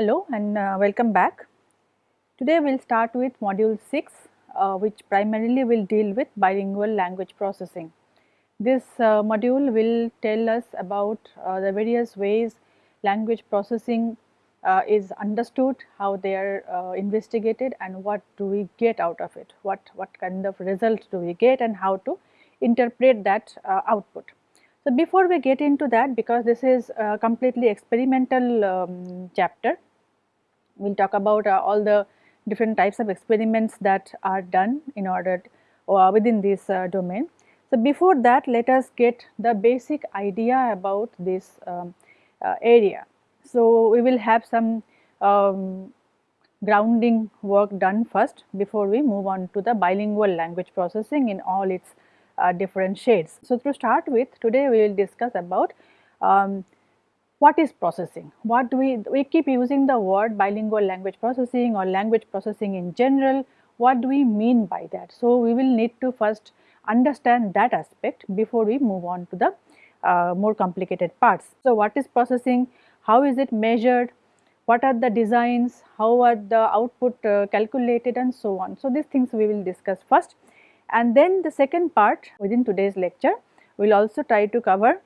Hello and uh, welcome back. Today we will start with module 6 uh, which primarily will deal with bilingual language processing. This uh, module will tell us about uh, the various ways language processing uh, is understood, how they are uh, investigated and what do we get out of it, what, what kind of result do we get and how to interpret that output. So, before we get into that because this is a completely experimental um, chapter, we will talk about uh, all the different types of experiments that are done in order uh, within this uh, domain. So, before that let us get the basic idea about this um, uh, area. So, we will have some um, grounding work done first before we move on to the bilingual language processing in all its uh, different shades. So, to start with today we will discuss about um, what is processing, what do we, we keep using the word bilingual language processing or language processing in general, what do we mean by that. So, we will need to first understand that aspect before we move on to the uh, more complicated parts. So, what is processing, how is it measured, what are the designs, how are the output uh, calculated and so on. So, these things we will discuss first and then the second part within today's lecture, we will also try to cover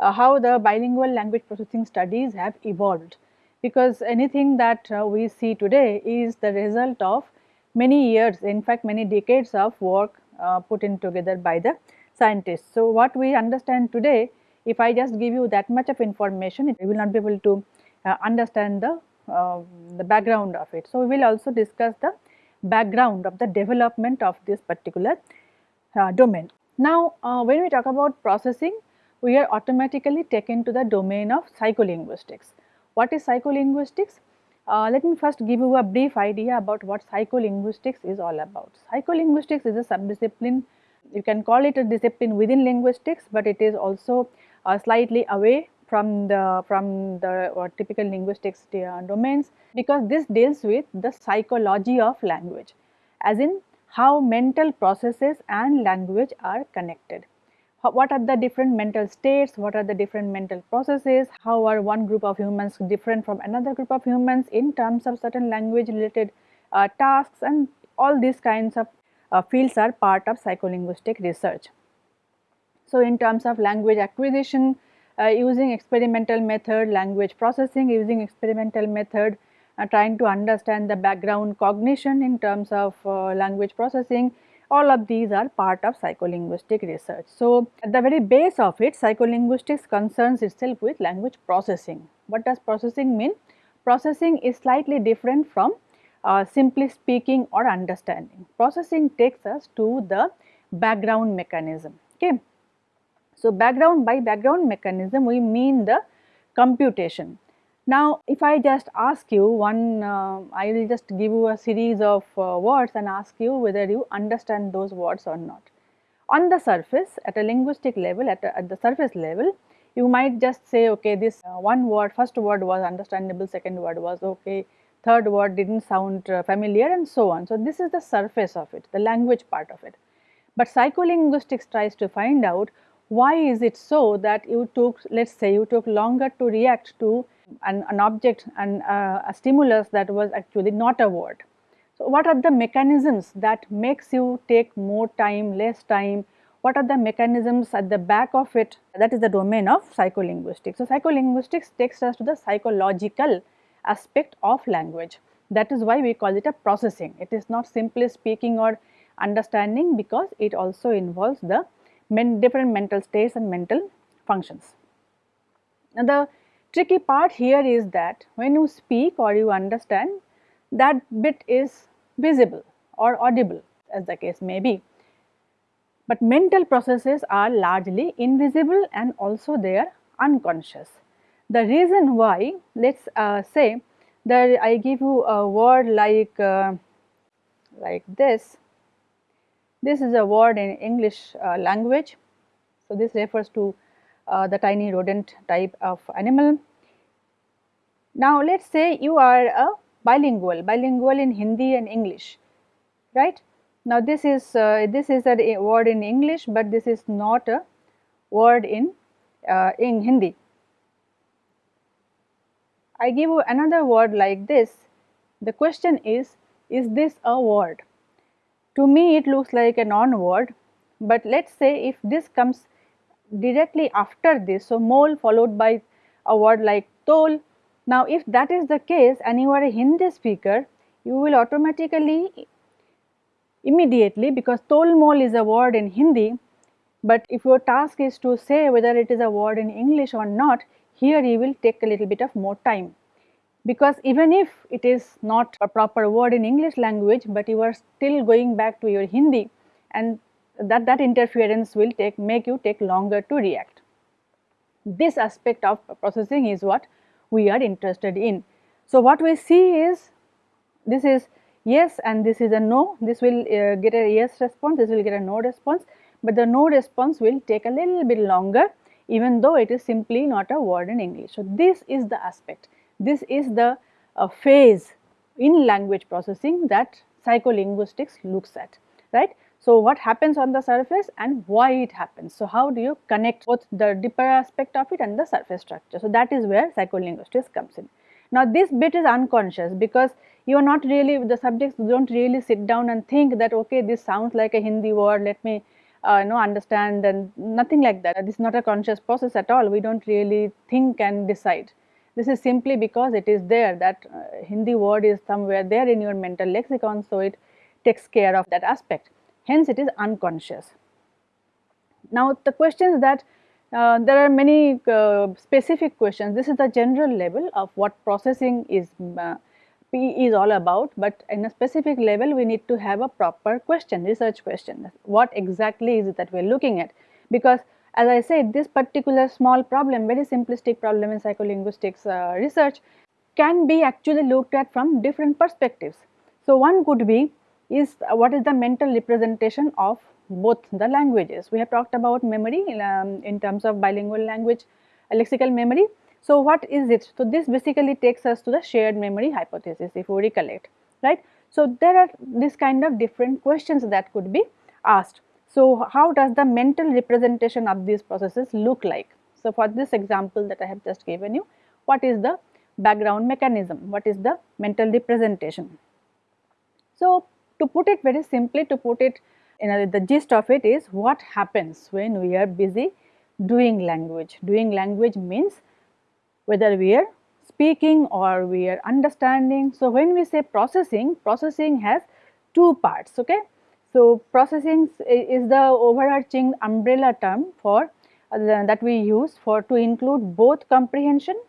uh, how the bilingual language processing studies have evolved because anything that uh, we see today is the result of many years in fact many decades of work uh, put in together by the scientists. So, what we understand today if I just give you that much of information you will not be able to uh, understand the, uh, the background of it. So, we will also discuss the background of the development of this particular uh, domain. Now, when we talk about processing, we are automatically taken to the domain of psycholinguistics. What is psycholinguistics? Uh, let me first give you a brief idea about what psycholinguistics is all about. Psycholinguistics is a subdiscipline, you can call it a discipline within linguistics, but it is also uh, slightly away from the from the uh, typical linguistics uh, domains because this deals with the psychology of language as in how mental processes and language are connected. What are the different mental states, what are the different mental processes, how are one group of humans different from another group of humans in terms of certain language related uh, tasks? And all these kinds of uh, fields are part of psycholinguistic research. So, in terms of language acquisition, uh, using experimental method, language processing using experimental method, uh, trying to understand the background cognition in terms of uh, language processing, all of these are part of psycholinguistic research. So, at the very base of it psycholinguistics concerns itself with language processing. What does processing mean? Processing is slightly different from uh, simply speaking or understanding. Processing takes us to the background mechanism. Okay. So, background by background mechanism we mean the computation. Now, if I just ask you one, uh, I will just give you a series of uh, words and ask you whether you understand those words or not. On the surface at a linguistic level, at, a, at the surface level, you might just say okay this uh, one word, first word was understandable, second word was okay, third word did not sound uh, familiar and so on. So, this is the surface of it, the language part of it. But psycholinguistics tries to find out why is it so that you took let us say you took longer to react to an, an object and uh, a stimulus that was actually not a word. So, what are the mechanisms that makes you take more time, less time, what are the mechanisms at the back of it that is the domain of psycholinguistics. So, psycholinguistics takes us to the psychological aspect of language that is why we call it a processing. It is not simply speaking or understanding because it also involves the men, different mental states and mental functions. Now, the tricky part here is that when you speak or you understand that bit is visible or audible as the case may be. But mental processes are largely invisible and also they are unconscious. The reason why let us uh, say that I give you a word like uh, like this this is a word in English uh, language. So, this refers to the tiny rodent type of animal. Now, let us say you are a bilingual, bilingual in Hindi and English, right. Now, this is uh, this is a word in English, but this is not a word in uh, in Hindi. I give you another word like this, the question is, is this a word? To me it looks like a non-word, but let us say if this comes directly after this, so mole followed by a word like tol. Now if that is the case and you are a Hindi speaker, you will automatically immediately because tol mol is a word in Hindi, but if your task is to say whether it is a word in English or not, here you will take a little bit of more time because even if it is not a proper word in English language, but you are still going back to your Hindi and that, that interference will take make you take longer to react. This aspect of processing is what we are interested in. So, what we see is this is yes and this is a no, this will uh, get a yes response, this will get a no response, but the no response will take a little bit longer even though it is simply not a word in English. So, this is the aspect this is the uh, phase in language processing that psycholinguistics looks at, right. So, what happens on the surface and why it happens. So, how do you connect both the deeper aspect of it and the surface structure. So, that is where psycholinguistics comes in. Now, this bit is unconscious because you are not really the subjects do not really sit down and think that okay this sounds like a Hindi word let me uh, know understand and nothing like that. This is not a conscious process at all. We do not really think and decide. This is simply because it is there that uh, Hindi word is somewhere there in your mental lexicon. So, it takes care of that aspect hence it is unconscious. Now, the questions that uh, there are many uh, specific questions this is the general level of what processing is uh, P is all about, but in a specific level we need to have a proper question research question what exactly is it that we are looking at because as I said this particular small problem very simplistic problem in psycholinguistics uh, research can be actually looked at from different perspectives. So, one could be is uh, what is the mental representation of both the languages. We have talked about memory in, um, in terms of bilingual language uh, lexical memory. So, what is it? So, this basically takes us to the shared memory hypothesis if we recollect right. So, there are this kind of different questions that could be asked. So, how does the mental representation of these processes look like? So, for this example that I have just given you, what is the background mechanism? What is the mental representation? So, to put it very simply, to put it in a, the gist of it is what happens when we are busy doing language. Doing language means whether we are speaking or we are understanding. So, when we say processing, processing has two parts. Okay? So, processing is the overarching umbrella term for uh, that we use for to include both comprehension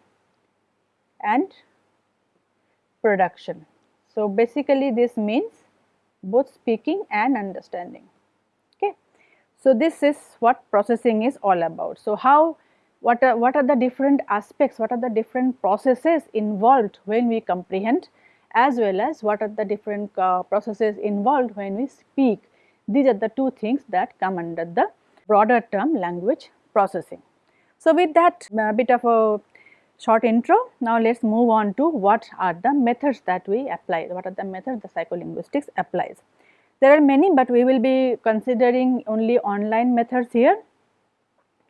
and production. So, basically this means both speaking and understanding. Okay. So, this is what processing is all about. So, how what are, what are the different aspects, what are the different processes involved when we comprehend as well as what are the different uh, processes involved when we speak. These are the two things that come under the broader term language processing. So, with that uh, bit of a short intro, now let us move on to what are the methods that we apply, what are the methods the psycholinguistics applies. There are many, but we will be considering only online methods here.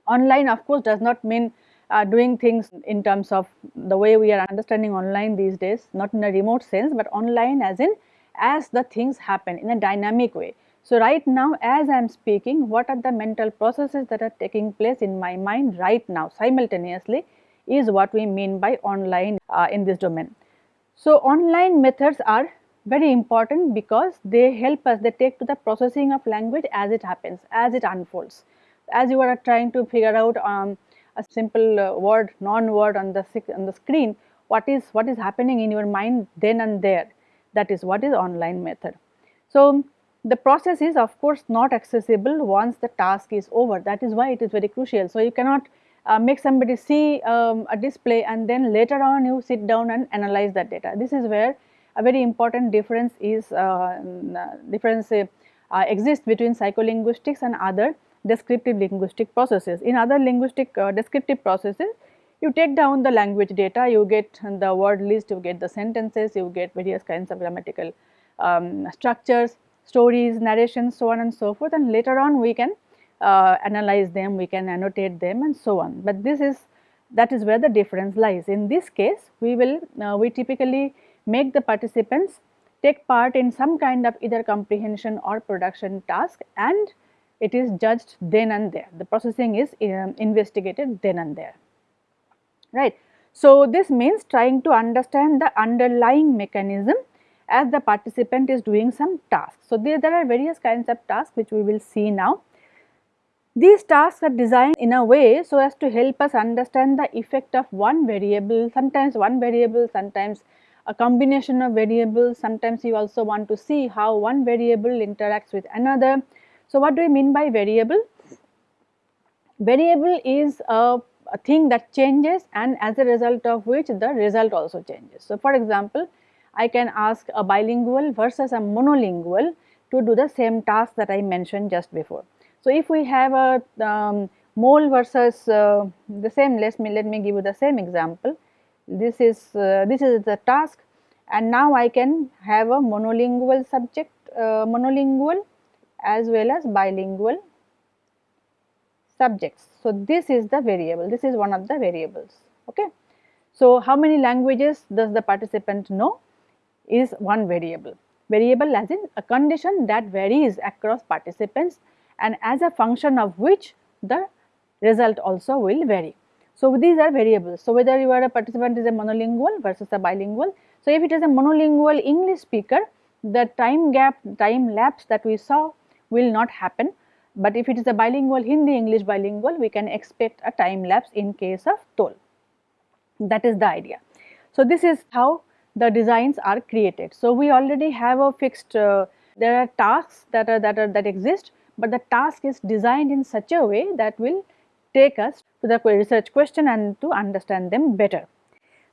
Online of course does not mean uh, doing things in terms of the way we are understanding online these days, not in a remote sense, but online as in as the things happen in a dynamic way. So, right now as I am speaking, what are the mental processes that are taking place in my mind right now simultaneously is what we mean by online uh, in this domain. So, online methods are very important because they help us, they take to the processing of language as it happens, as it unfolds. As you are trying to figure out um, a simple uh, word, non-word on the on the screen, what is what is happening in your mind then and there. That is what is online method. So the process is of course not accessible once the task is over. That is why it is very crucial. So you cannot uh, make somebody see um, a display and then later on you sit down and analyze that data. This is where a very important difference is uh, difference uh, exists between psycholinguistics and other descriptive linguistic processes. In other linguistic uh, descriptive processes, you take down the language data, you get the word list, you get the sentences, you get various kinds of grammatical um, structures, stories, narrations, so on and so forth and later on we can uh, analyze them, we can annotate them and so on. But this is that is where the difference lies. In this case, we will uh, we typically make the participants take part in some kind of either comprehension or production task and it is judged then and there. The processing is um, investigated then and there, right. So, this means trying to understand the underlying mechanism as the participant is doing some task. So, there, there are various kinds of tasks which we will see now. These tasks are designed in a way so as to help us understand the effect of one variable, sometimes one variable, sometimes a combination of variables, sometimes you also want to see how one variable interacts with another. So, what do we mean by variable? Variable is a, a thing that changes and as a result of which the result also changes. So, for example, I can ask a bilingual versus a monolingual to do the same task that I mentioned just before. So, if we have a um, mole versus uh, the same let me let me give you the same example. This is uh, this is the task. And now I can have a monolingual subject uh, monolingual as well as bilingual subjects. So, this is the variable. This is one of the variables. Okay. So, how many languages does the participant know is one variable. Variable as in a condition that varies across participants and as a function of which the result also will vary. So, these are variables. So, whether you are a participant is a monolingual versus a bilingual. So, if it is a monolingual English speaker, the time gap, time lapse that we saw will not happen. But if it is a bilingual Hindi English bilingual, we can expect a time lapse in case of tol. That is the idea. So, this is how the designs are created. So, we already have a fixed, uh, there are tasks that are that are that exist, but the task is designed in such a way that will take us to the research question and to understand them better.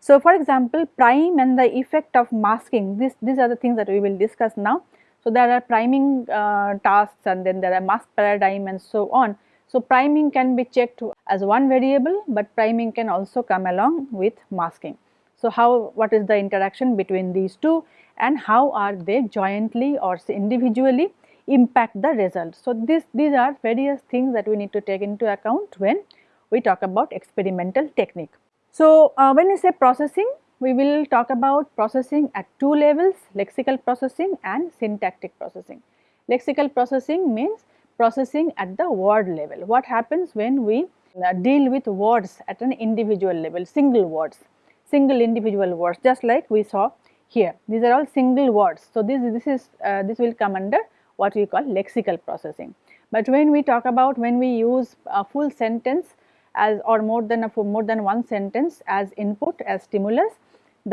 So, for example, prime and the effect of masking, this, these are the things that we will discuss now. So, there are priming uh, tasks and then there are mask paradigm and so on. So, priming can be checked as one variable, but priming can also come along with masking. So, how what is the interaction between these two and how are they jointly or individually impact the result. So, this these are various things that we need to take into account when we talk about experimental technique. So, uh, when we say processing, we will talk about processing at two levels lexical processing and syntactic processing. Lexical processing means processing at the word level. What happens when we uh, deal with words at an individual level, single words, single individual words just like we saw here. These are all single words. So, this, this is uh, this will come under what we call lexical processing. But when we talk about when we use a full sentence as or more than a more than one sentence as input as stimulus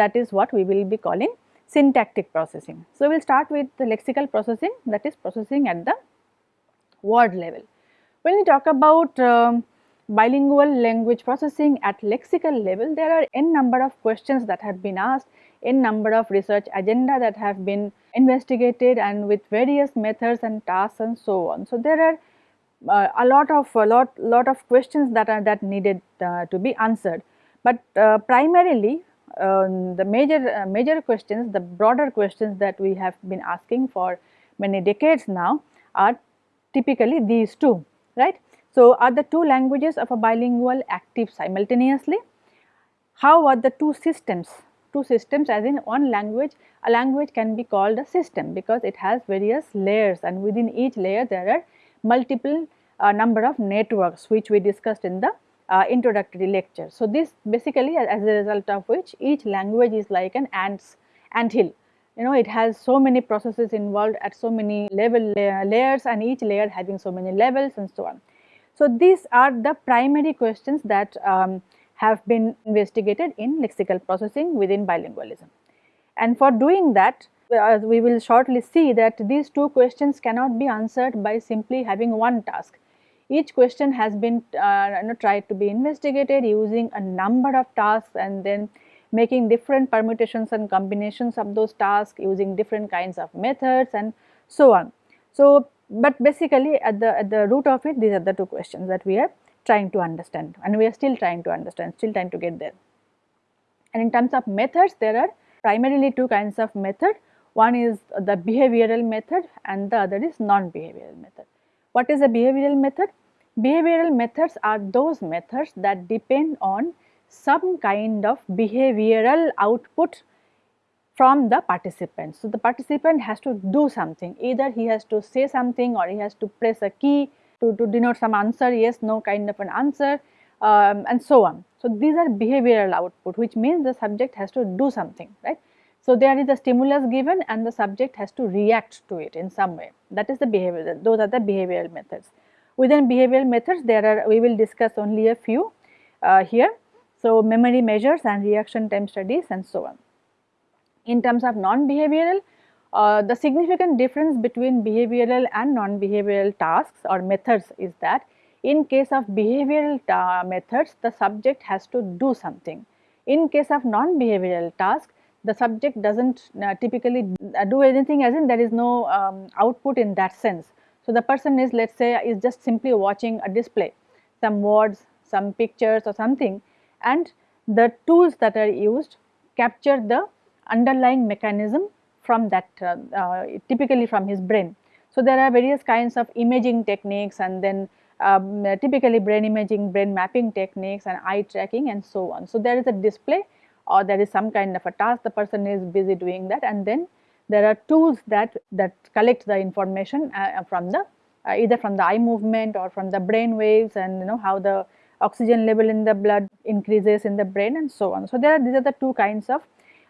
that is what we will be calling syntactic processing. So, we will start with the lexical processing that is processing at the word level. When we talk about um, bilingual language processing at lexical level, there are n number of questions that have been asked, n number of research agenda that have been investigated and with various methods and tasks and so on. So, there are uh, a lot of a lot lot of questions that are that needed uh, to be answered, but uh, primarily um, the major uh, major questions the broader questions that we have been asking for many decades now are typically these two right. So, are the two languages of a bilingual active simultaneously? How are the two systems two systems as in one language, a language can be called a system because it has various layers and within each layer there are multiple uh, number of networks which we discussed in the uh, introductory lecture. So, this basically as a result of which each language is like an ants ant hill you know it has so many processes involved at so many level layers and each layer having so many levels and so on. So, these are the primary questions that um, have been investigated in lexical processing within bilingualism. And for doing that, we will shortly see that these two questions cannot be answered by simply having one task. Each question has been uh, you know, tried to be investigated using a number of tasks and then making different permutations and combinations of those tasks using different kinds of methods and so on. So, but basically at the at the root of it these are the two questions that we are trying to understand and we are still trying to understand, still trying to get there. And in terms of methods, there are primarily two kinds of method. One is the behavioral method and the other is non-behavioral method. What is a behavioral method? Behavioral methods are those methods that depend on some kind of behavioral output from the participant. So, the participant has to do something either he has to say something or he has to press a key to, to denote some answer yes no kind of an answer um, and so on. So, these are behavioral output which means the subject has to do something right. So, there is a stimulus given and the subject has to react to it in some way that is the behavior those are the behavioral methods. Within behavioral methods there are we will discuss only a few uh, here. So, memory measures and reaction time studies and so on. In terms of non-behavioral, uh, the significant difference between behavioral and non-behavioral tasks or methods is that in case of behavioral methods, the subject has to do something. In case of non-behavioral task, the subject does not uh, typically uh, do anything as in there is no um, output in that sense. So, the person is let us say is just simply watching a display, some words, some pictures or something and the tools that are used capture the underlying mechanism from that uh, uh, typically from his brain. So, there are various kinds of imaging techniques and then um, typically brain imaging, brain mapping techniques and eye tracking and so on. So, there is a display or there is some kind of a task the person is busy doing that and then there are tools that, that collect the information uh, from the uh, either from the eye movement or from the brain waves and you know how the oxygen level in the blood increases in the brain and so on. So, there are these are the two kinds of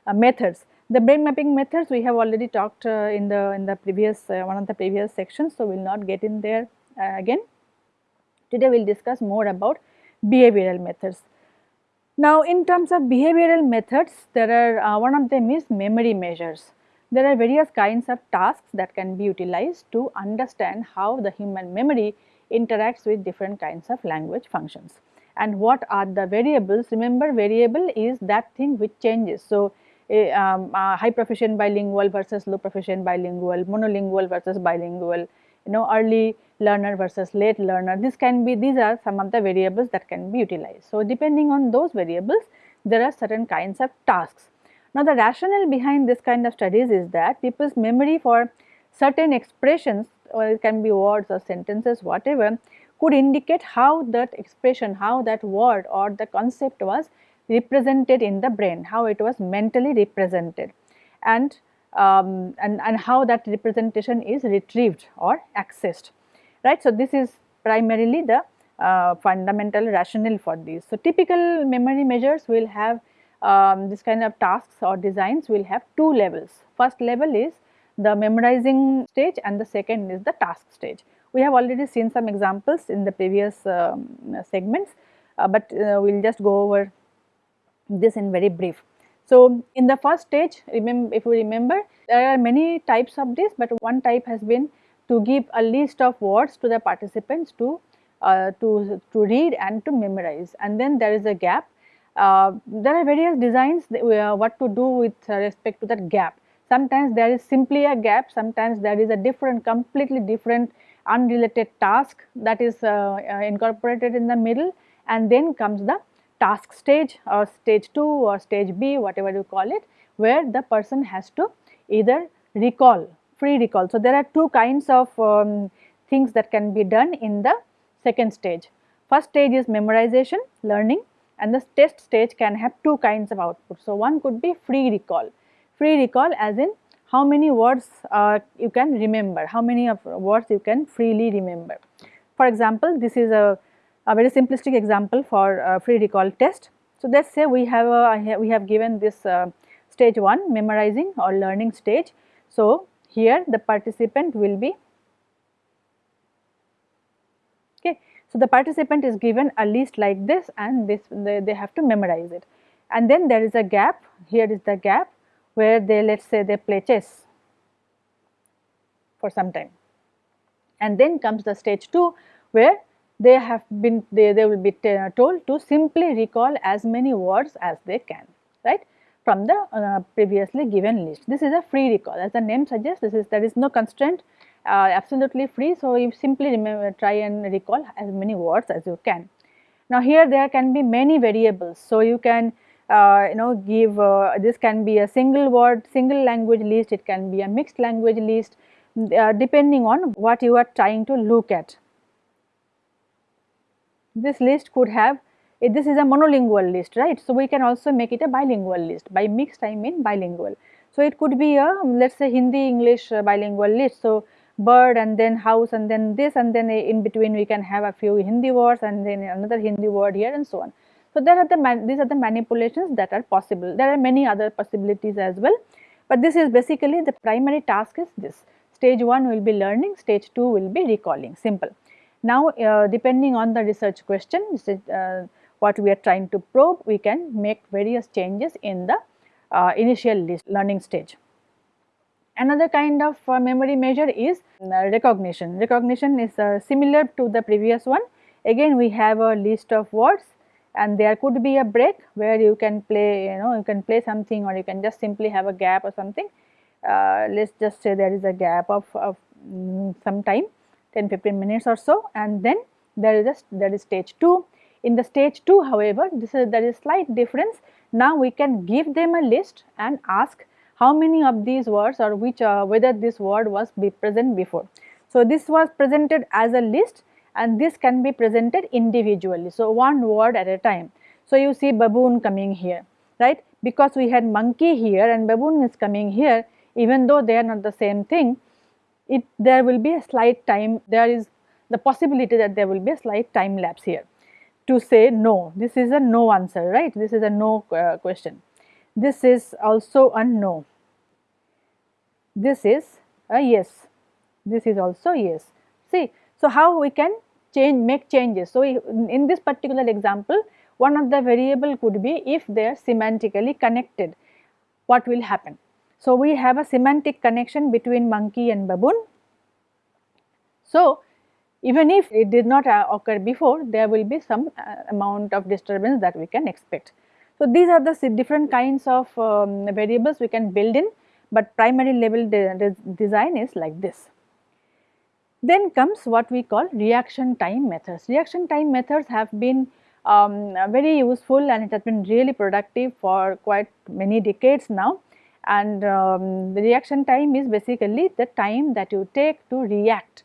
uh, methods. The brain mapping methods we have already talked uh, in the in the previous uh, one of the previous sections. So, we will not get in there again. Today we will discuss more about behavioral methods. Now, in terms of behavioral methods, there are uh, one of them is memory measures. There are various kinds of tasks that can be utilized to understand how the human memory interacts with different kinds of language functions. And what are the variables? Remember variable is that thing which changes. So, a, um, a high proficient bilingual versus low proficient bilingual, monolingual versus bilingual, you know early learner versus late learner. This can be these are some of the variables that can be utilized. So, depending on those variables there are certain kinds of tasks. Now, the rationale behind this kind of studies is that people's memory for certain expressions or it can be words or sentences whatever could indicate how that expression, how that word or the concept was represented in the brain, how it was mentally represented and, um, and, and how that representation is retrieved or accessed, right. So, this is primarily the uh, fundamental rationale for these. So, typical memory measures will have um, this kind of tasks or designs will have two levels. First level is the memorizing stage and the second is the task stage. We have already seen some examples in the previous um, segments, uh, but uh, we will just go over this in very brief. So, in the first stage remember if you remember there are many types of this, but one type has been to give a list of words to the participants to uh, to, to read and to memorize and then there is a gap. Uh, there are various designs that, uh, what to do with respect to that gap. Sometimes there is simply a gap, sometimes there is a different completely different unrelated task that is uh, uh, incorporated in the middle and then comes the task stage or stage 2 or stage B whatever you call it where the person has to either recall free recall. So, there are two kinds of um, things that can be done in the second stage. First stage is memorization learning and the test stage can have two kinds of output. So, one could be free recall free recall as in how many words uh, you can remember, how many of words you can freely remember. For example, this is a, a very simplistic example for a free recall test. So, let us say we have a, we have given this uh, stage 1 memorizing or learning stage. So, here the participant will be okay. So, the participant is given a list like this and this they, they have to memorize it and then there is a gap here is the gap where they let us say they play chess for some time. And then comes the stage 2 where they have been they, they will be told to simply recall as many words as they can right from the uh, previously given list. This is a free recall as the name suggests this is there is no constraint uh, absolutely free. So, you simply remember try and recall as many words as you can. Now, here there can be many variables. So, you can uh, you know give uh, this can be a single word single language list it can be a mixed language list uh, depending on what you are trying to look at. This list could have If this is a monolingual list, right? So, we can also make it a bilingual list. By mixed I mean bilingual. So, it could be a let us say Hindi English uh, bilingual list. So, bird and then house and then this and then in between we can have a few Hindi words and then another Hindi word here and so on. So, there are the these are the manipulations that are possible. There are many other possibilities as well, but this is basically the primary task is this. Stage 1 will be learning, stage 2 will be recalling, simple. Now, uh, depending on the research question, uh, what we are trying to probe, we can make various changes in the uh, initial learning stage. Another kind of uh, memory measure is uh, recognition. Recognition is uh, similar to the previous one. Again we have a list of words and there could be a break where you can play you know you can play something or you can just simply have a gap or something. Uh, let us just say there is a gap of, of um, some time 10 15 minutes or so and then there is a there is stage 2. In the stage 2 however this is there is slight difference. Now we can give them a list and ask how many of these words or which uh, whether this word was be present before. So, this was presented as a list and this can be presented individually. So, one word at a time. So, you see baboon coming here right because we had monkey here and baboon is coming here even though they are not the same thing it there will be a slight time there is the possibility that there will be a slight time lapse here to say no this is a no answer right this is a no uh, question this is also a no. This is a yes. This is also yes. See, so how we can change, make changes. So, in this particular example, one of the variable could be if they are semantically connected, what will happen. So, we have a semantic connection between monkey and baboon. So, even if it did not uh, occur before, there will be some uh, amount of disturbance that we can expect. So, these are the different kinds of um, variables we can build in, but primary level de de design is like this. Then comes what we call reaction time methods. Reaction time methods have been um, very useful and it has been really productive for quite many decades now and um, the reaction time is basically the time that you take to react.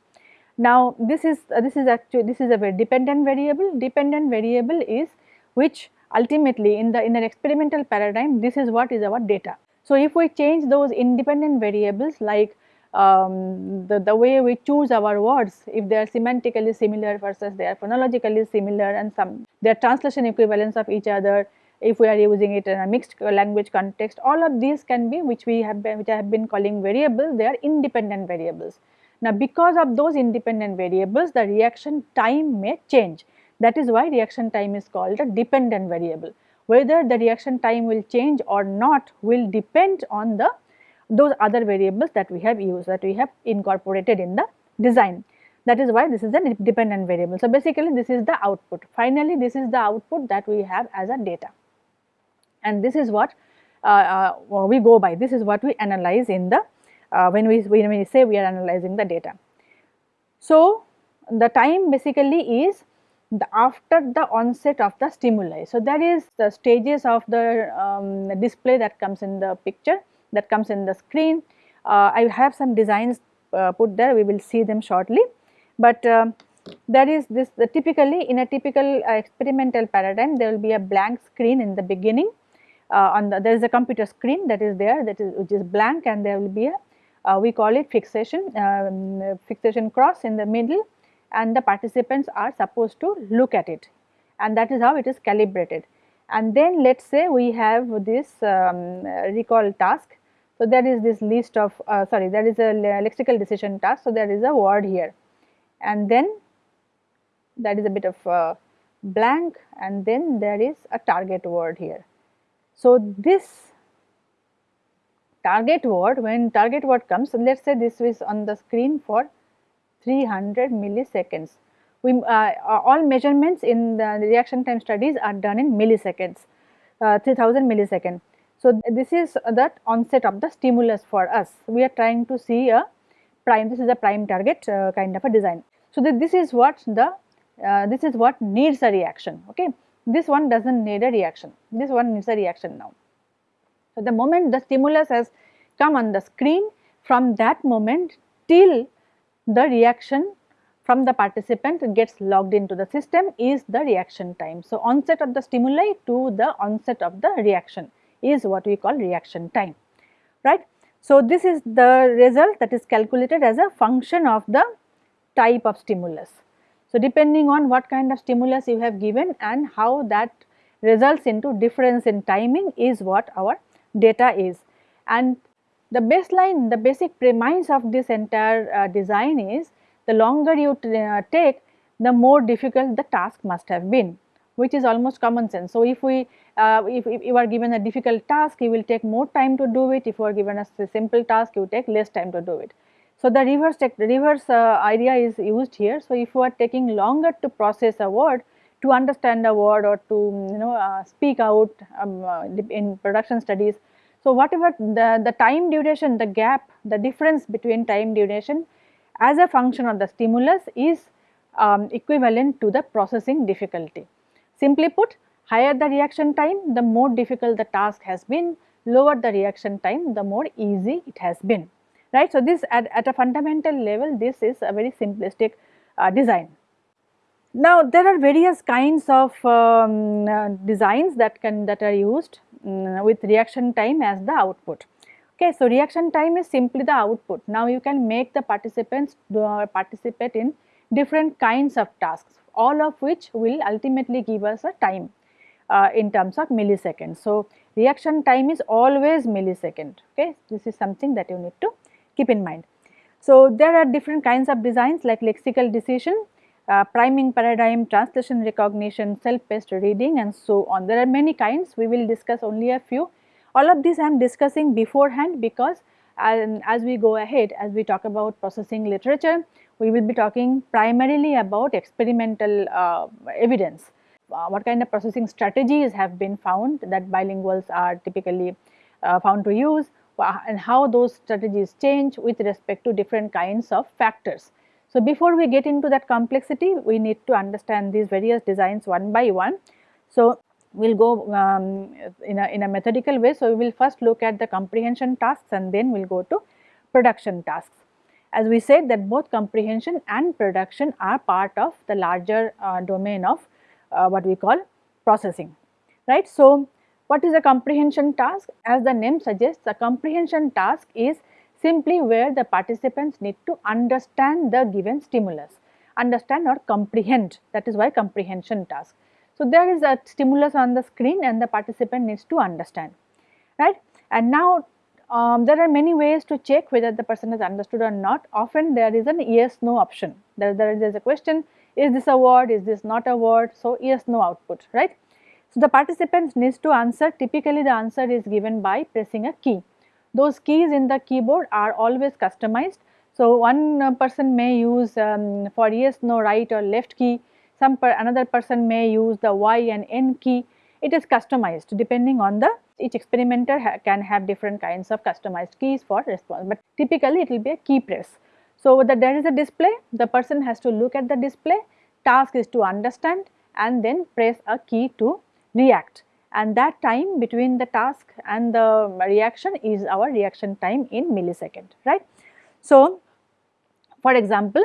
Now this is uh, this is actually this is a very dependent variable. Dependent variable is which ultimately in the in an experimental paradigm this is what is our data. So, if we change those independent variables like um, the, the way we choose our words if they are semantically similar versus they are phonologically similar and some their translation equivalence of each other if we are using it in a mixed language context all of these can be which we have been which I have been calling variables they are independent variables. Now because of those independent variables the reaction time may change that is why reaction time is called a dependent variable. Whether the reaction time will change or not will depend on the those other variables that we have used that we have incorporated in the design. That is why this is a dependent variable. So, basically this is the output. Finally, this is the output that we have as a data and this is what uh, uh, we go by. This is what we analyze in the uh, when we when we say we are analyzing the data. So, the time basically is the after the onset of the stimuli. So, that is the stages of the um, display that comes in the picture that comes in the screen. Uh, I have some designs uh, put there we will see them shortly, but uh, that is this typically in a typical uh, experimental paradigm there will be a blank screen in the beginning uh, on the there is a computer screen that is there that is which is blank and there will be a uh, we call it fixation um, fixation cross in the middle and the participants are supposed to look at it and that is how it is calibrated. And then let us say we have this um, recall task. So, there is this list of uh, sorry there is a lexical decision task. So, there is a word here and then that is a bit of uh, blank and then there is a target word here. So, this target word when target word comes let us say this is on the screen for 300 milliseconds. We, uh, all measurements in the reaction time studies are done in milliseconds, uh, 3000 milliseconds. So, this is the onset of the stimulus for us. We are trying to see a prime, this is a prime target uh, kind of a design. So, this is what the, uh, this is what needs a reaction, okay. This one does not need a reaction, this one needs a reaction now. So, the moment the stimulus has come on the screen, from that moment till the reaction from the participant gets logged into the system is the reaction time. So, onset of the stimuli to the onset of the reaction is what we call reaction time, right. So, this is the result that is calculated as a function of the type of stimulus. So, depending on what kind of stimulus you have given and how that results into difference in timing is what our data is. And the baseline, the basic premise of this entire uh, design is the longer you uh, take, the more difficult the task must have been which is almost common sense. So, if we uh, if, if, you are given a difficult task you will take more time to do it if you are given a simple task you take less time to do it. So, the reverse reverse uh, idea is used here. So, if you are taking longer to process a word to understand a word or to you know uh, speak out um, uh, in production studies. So, whatever the, the time duration the gap the difference between time duration as a function of the stimulus is um, equivalent to the processing difficulty. Simply put higher the reaction time the more difficult the task has been lower the reaction time the more easy it has been right. So, this at, at a fundamental level this is a very simplistic uh, design. Now, there are various kinds of um, uh, designs that can that are used um, with reaction time as the output. Okay, so reaction time is simply the output. Now, you can make the participants uh, participate in different kinds of tasks, all of which will ultimately give us a time uh, in terms of milliseconds. So, reaction time is always millisecond. Okay, this is something that you need to keep in mind. So, there are different kinds of designs like lexical decision, uh, priming paradigm, translation recognition, self-paced reading and so on. There are many kinds, we will discuss only a few all of these I am discussing beforehand because as we go ahead, as we talk about processing literature, we will be talking primarily about experimental uh, evidence. Uh, what kind of processing strategies have been found that bilinguals are typically uh, found to use and how those strategies change with respect to different kinds of factors. So, before we get into that complexity, we need to understand these various designs one by one. So, we will go um, in, a, in a methodical way. So, we will first look at the comprehension tasks and then we will go to production tasks. As we said that both comprehension and production are part of the larger uh, domain of uh, what we call processing, right. So, what is a comprehension task? As the name suggests, a comprehension task is simply where the participants need to understand the given stimulus, understand or comprehend that is why comprehension task. So, there is a stimulus on the screen and the participant needs to understand, right. And now um, there are many ways to check whether the person has understood or not. Often there is an yes no option. There, there is a question is this a word, is this not a word. So, yes no output, right. So, the participants needs to answer typically the answer is given by pressing a key. Those keys in the keyboard are always customized. So, one uh, person may use um, for yes no right or left key some per another person may use the Y and N key. It is customized depending on the each experimenter ha can have different kinds of customized keys for response, but typically it will be a key press. So, that there is a display, the person has to look at the display, task is to understand and then press a key to react and that time between the task and the reaction is our reaction time in millisecond, right. So, for example,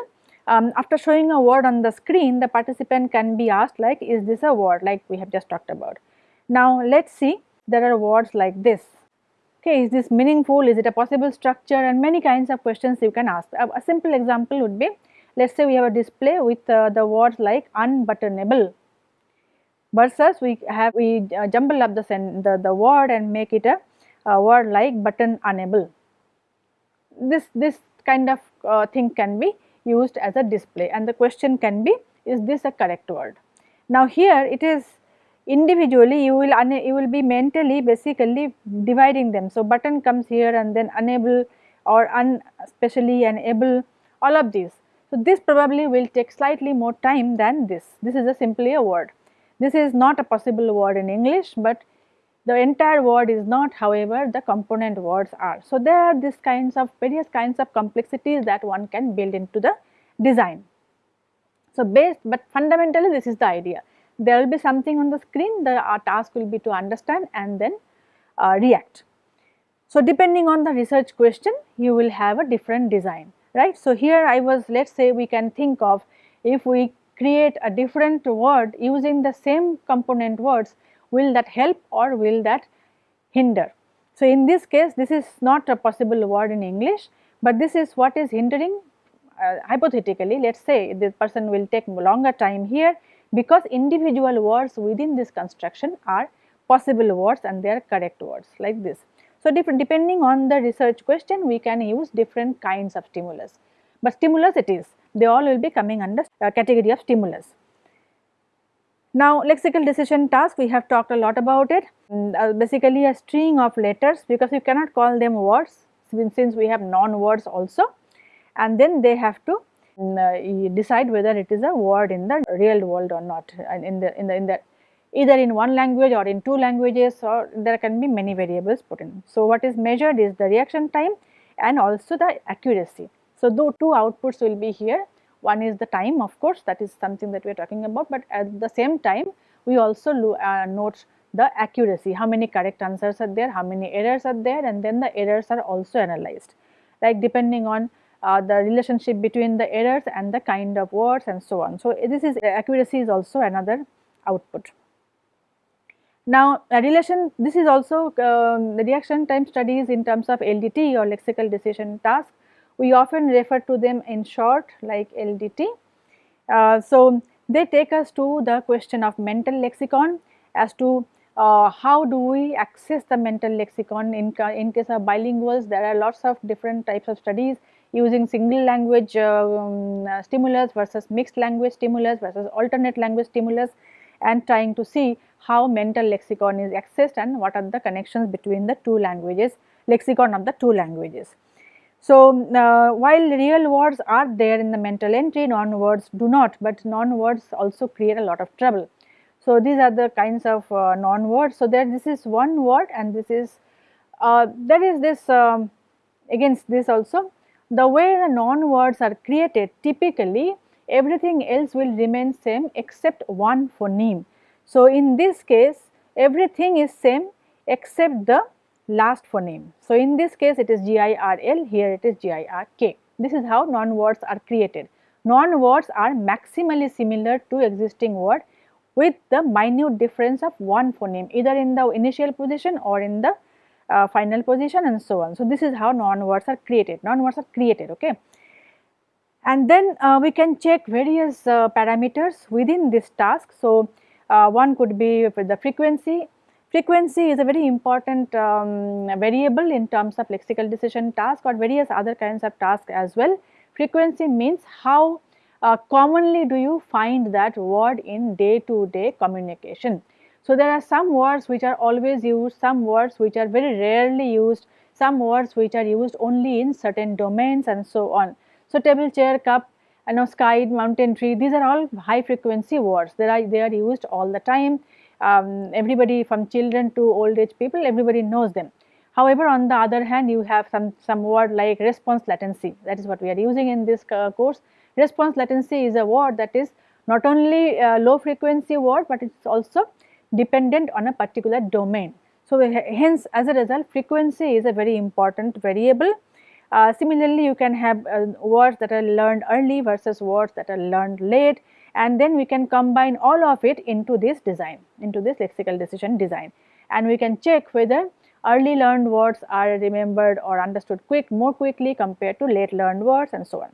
um, after showing a word on the screen the participant can be asked like is this a word like we have just talked about. Now let us see there are words like this okay is this meaningful is it a possible structure and many kinds of questions you can ask. A, a simple example would be let us say we have a display with uh, the words like unbuttonable versus we have we uh, jumble up the, the, the word and make it a, a word like button unable. This, this kind of uh, thing can be used as a display and the question can be is this a correct word. Now here it is individually you will you will be mentally basically dividing them. So button comes here and then unable or un especially unable all of these. So this probably will take slightly more time than this. This is a simply a word. This is not a possible word in English but the entire word is not however the component words are. So, there are these kinds of various kinds of complexities that one can build into the design. So, based but fundamentally this is the idea there will be something on the screen the uh, task will be to understand and then uh, react. So, depending on the research question you will have a different design right. So, here I was let us say we can think of if we create a different word using the same component words will that help or will that hinder. So, in this case this is not a possible word in English, but this is what is hindering uh, hypothetically let us say this person will take longer time here because individual words within this construction are possible words and they are correct words like this. So, depending on the research question we can use different kinds of stimulus, but stimulus it is they all will be coming under uh, category of stimulus. Now, lexical decision task we have talked a lot about it mm, uh, basically a string of letters because you cannot call them words since we have non words also and then they have to mm, uh, decide whether it is a word in the real world or not in the in the in the either in one language or in two languages or there can be many variables put in. So, what is measured is the reaction time and also the accuracy. So, though two outputs will be here, one is the time of course that is something that we are talking about, but at the same time we also uh, note the accuracy, how many correct answers are there, how many errors are there and then the errors are also analyzed like depending on uh, the relationship between the errors and the kind of words and so on. So, this is accuracy is also another output. Now, relation this is also uh, the reaction time studies in terms of LDT or lexical decision task. We often refer to them in short like LDT. Uh, so, they take us to the question of mental lexicon as to uh, how do we access the mental lexicon in, in case of bilinguals there are lots of different types of studies using single language um, stimulus versus mixed language stimulus versus alternate language stimulus and trying to see how mental lexicon is accessed and what are the connections between the two languages, lexicon of the two languages. So, uh, while real words are there in the mental entry, non-words do not, but non-words also create a lot of trouble. So, these are the kinds of uh, non-words. So, there this is one word and this is, uh, there is this um, against this also, the way the non-words are created typically everything else will remain same except one phoneme. So, in this case everything is same except the last phoneme. So, in this case it is GIRL, here it is GIRK. This is how non-words are created. Non-words are maximally similar to existing word with the minute difference of one phoneme either in the initial position or in the uh, final position and so on. So, this is how non-words are created, non-words are created. Okay. And then uh, we can check various uh, parameters within this task. So, uh, one could be the frequency. Frequency is a very important um, variable in terms of lexical decision task or various other kinds of tasks as well. Frequency means how uh, commonly do you find that word in day to day communication. So, there are some words which are always used, some words which are very rarely used, some words which are used only in certain domains and so on. So, table, chair, cup, you know sky, mountain, tree these are all high frequency words they are they are used all the time um, everybody from children to old age people everybody knows them. However, on the other hand you have some some word like response latency that is what we are using in this uh, course. Response latency is a word that is not only a low frequency word, but it is also dependent on a particular domain. So, hence as a result frequency is a very important variable uh, similarly, you can have uh, words that are learned early versus words that are learned late and then we can combine all of it into this design, into this lexical decision design. And we can check whether early learned words are remembered or understood quick more quickly compared to late learned words and so on.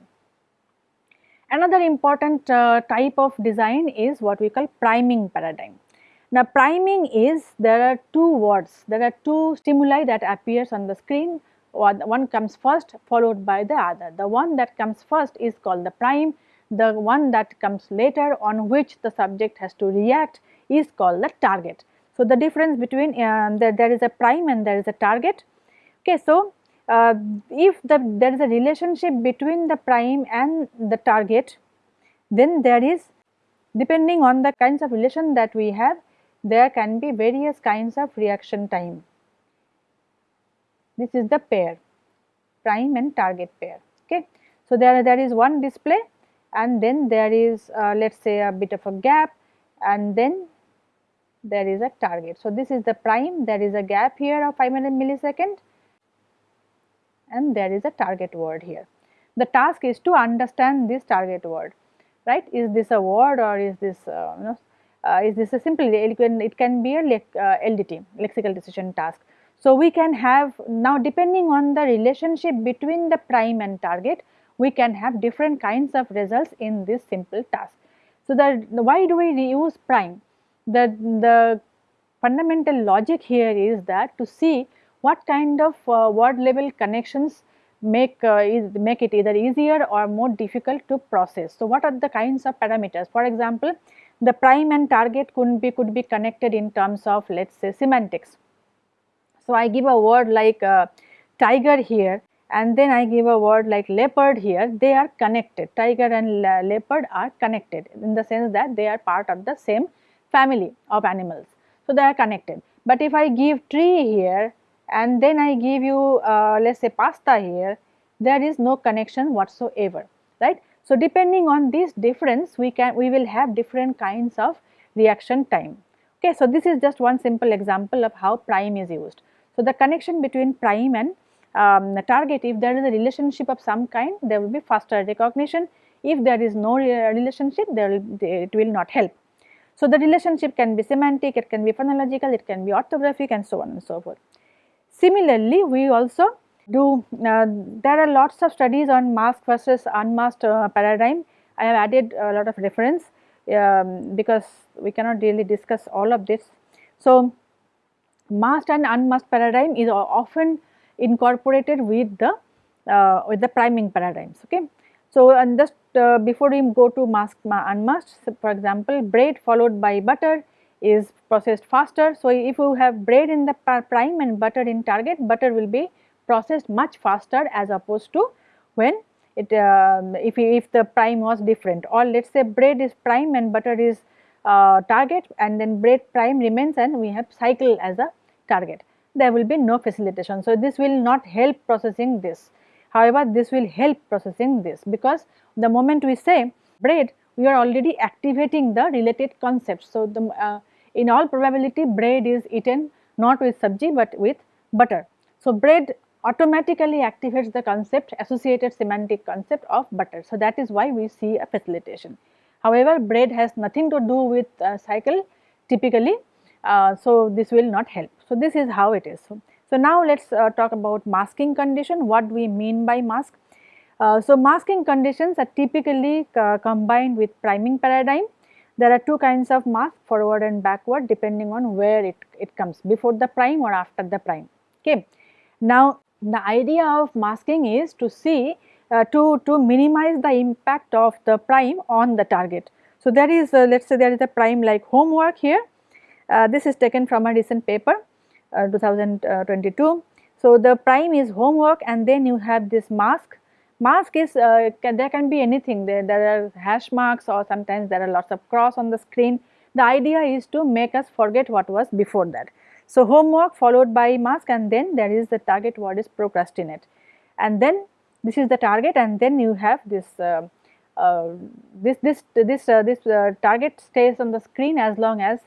Another important uh, type of design is what we call priming paradigm. Now priming is there are two words, there are two stimuli that appears on the screen one comes first followed by the other. The one that comes first is called the prime, the one that comes later on which the subject has to react is called the target. So, the difference between uh, the, there is a prime and there is a target. Okay, so, uh, if the, there is a relationship between the prime and the target, then there is depending on the kinds of relation that we have, there can be various kinds of reaction time. This is the pair, prime and target pair. Okay. So, there, there is one display and then there is uh, let us say a bit of a gap and then there is a target. So, this is the prime, there is a gap here of 500 millisecond and there is a target word here. The task is to understand this target word, right? Is this a word or is this uh, you know, uh, is this a simple it can, it can be a le uh, LDT lexical decision task. So, we can have now depending on the relationship between the prime and target we can have different kinds of results in this simple task. So, the, the why do we use prime? The, the fundamental logic here is that to see what kind of uh, word level connections make uh, is, make it either easier or more difficult to process. So, what are the kinds of parameters? For example, the prime and target could be could be connected in terms of let us say semantics. So, I give a word like uh, tiger here and then I give a word like leopard here, they are connected. Tiger and leopard are connected in the sense that they are part of the same family of animals. So, they are connected. But if I give tree here and then I give you uh, let us say pasta here, there is no connection whatsoever, right. So, depending on this difference we can we will have different kinds of reaction time. Okay, so, this is just one simple example of how prime is used. So, the connection between prime and um, target if there is a relationship of some kind there will be faster recognition if there is no relationship there will it will not help. So, the relationship can be semantic, it can be phonological, it can be orthographic and so on and so forth. Similarly, we also do uh, there are lots of studies on masked versus unmasked uh, paradigm. I have added a lot of reference um, because we cannot really discuss all of this. So, masked and unmasked paradigm is often incorporated with the uh, with the priming paradigms. Okay. So, and just uh, before we go to mask unmasked, so for example, bread followed by butter is processed faster. So, if you have bread in the prime and butter in target, butter will be processed much faster as opposed to when it uh, if if the prime was different or let us say bread is prime and butter is uh, target and then bread prime remains and we have cycle as a target there will be no facilitation. So, this will not help processing this. However, this will help processing this because the moment we say bread, we are already activating the related concepts. So, the, uh, in all probability bread is eaten not with sabji but with butter. So, bread automatically activates the concept associated semantic concept of butter. So, that is why we see a facilitation. However, bread has nothing to do with uh, cycle typically uh, so this will not help. So this is how it is. So, so now let us uh, talk about masking condition, what we mean by mask. Uh, so masking conditions are typically uh, combined with priming paradigm. There are two kinds of mask forward and backward depending on where it, it comes before the prime or after the prime. Okay. Now the idea of masking is to see uh, to, to minimize the impact of the prime on the target. So there is let us say there is a prime like homework here this is taken from a recent paper uh, 2022. So, the prime is homework and then you have this mask. Mask is uh, can, there can be anything there, there are hash marks or sometimes there are lots of cross on the screen. The idea is to make us forget what was before that. So, homework followed by mask and then there is the target word is procrastinate and then this is the target and then you have this uh, uh, this this this uh, this uh, target stays on the screen as long as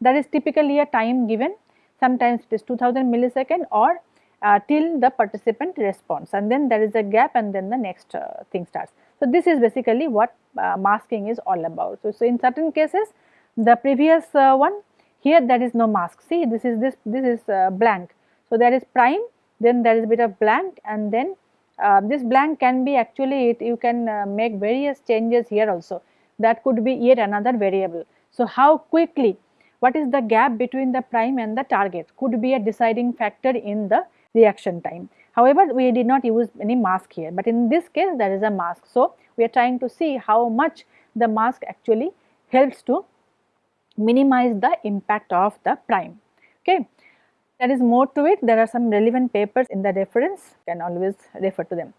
that is typically a time given sometimes it is 2000 millisecond or uh, till the participant responds and then there is a gap and then the next uh, thing starts. So, this is basically what uh, masking is all about. So, so, in certain cases the previous uh, one here there is no mask see this is this this is uh, blank. So, there is prime then there is a bit of blank and then uh, this blank can be actually it, you can make various changes here also that could be yet another variable. So, how quickly what is the gap between the prime and the target could be a deciding factor in the reaction time. However, we did not use any mask here, but in this case there is a mask. So, we are trying to see how much the mask actually helps to minimize the impact of the prime. Okay. There is more to it, there are some relevant papers in the reference, you can always refer to them.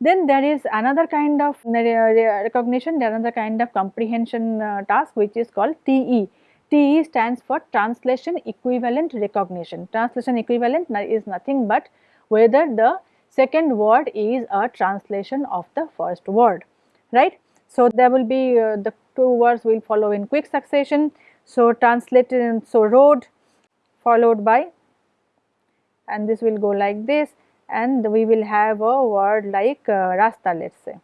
Then there is another kind of recognition, there is another kind of comprehension uh, task which is called TE TE stands for translation equivalent recognition. Translation equivalent is nothing but whether the second word is a translation of the first word, right. So, there will be uh, the two words will follow in quick succession. So, translated so road followed by and this will go like this and we will have a word like uh, rasta let us say.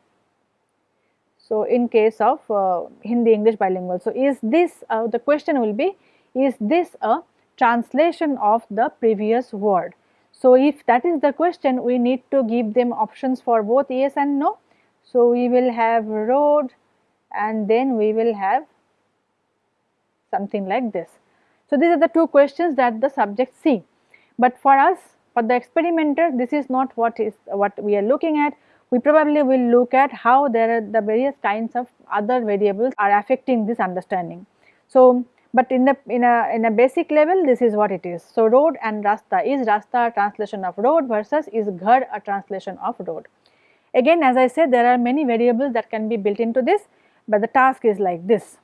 So, in case of uh, Hindi English bilingual. So, is this uh, the question will be is this a translation of the previous word. So, if that is the question we need to give them options for both yes and no. So, we will have road and then we will have something like this. So, these are the two questions that the subject see, but for us for the experimenter this is not what is what we are looking at. We probably will look at how there are the various kinds of other variables are affecting this understanding. So, but in the in a in a basic level this is what it is. So, road and rasta is rasta a translation of road versus is ghar a translation of road. Again as I said there are many variables that can be built into this, but the task is like this.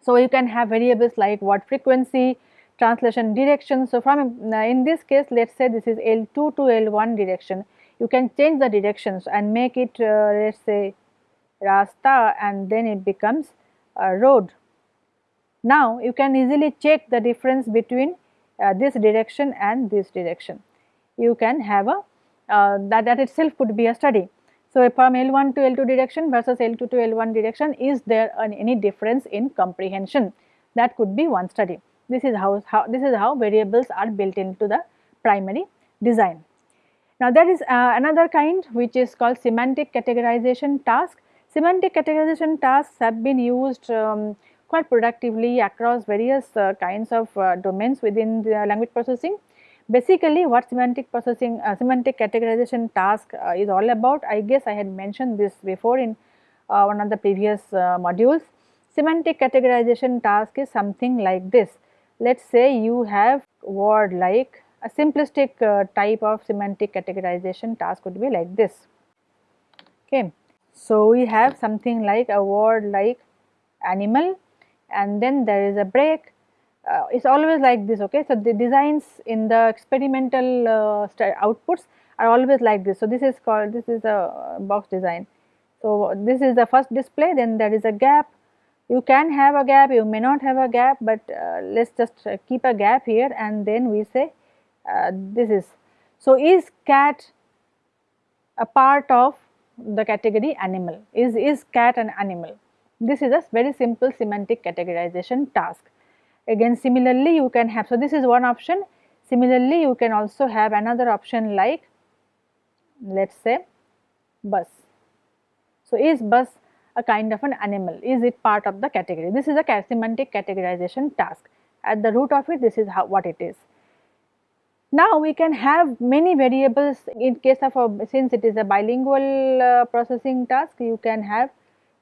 So, you can have variables like what frequency, translation direction. So, from uh, in this case let us say this is L2 to L1 direction, you can change the directions and make it uh, let us say rasta and then it becomes a road. Now, you can easily check the difference between uh, this direction and this direction. You can have a uh, that, that itself could be a study. So, from L1 to L2 direction versus L2 to L1 direction is there an, any difference in comprehension that could be one study. This is how, how this is how variables are built into the primary design. Now, there is uh, another kind which is called semantic categorization task. Semantic categorization tasks have been used um, quite productively across various uh, kinds of uh, domains within the language processing. Basically what semantic processing, uh, semantic categorization task uh, is all about, I guess I had mentioned this before in uh, one of the previous modules. Semantic categorization task is something like this. Let us say you have word like a simplistic uh, type of semantic categorization task would be like this. Okay. So, we have something like a word like animal and then there is a break. Uh, it's always like this okay? So the designs in the experimental uh, outputs are always like this. So this is called this is a box design. So this is the first display then there is a gap. You can have a gap you may not have a gap but uh, let's just uh, keep a gap here and then we say Uh, this is so is cat a part of the category animal is is cat an animal this is a very simple semantic categorization task Again similarly you can have, so this is one option. Similarly you can also have another option like let us say bus. So is bus a kind of an animal? Is it part of the category? This is a semantic categorization task. At the root of it this is how what it is. Now we can have many variables in case of a since it is a bilingual uh, processing task you can have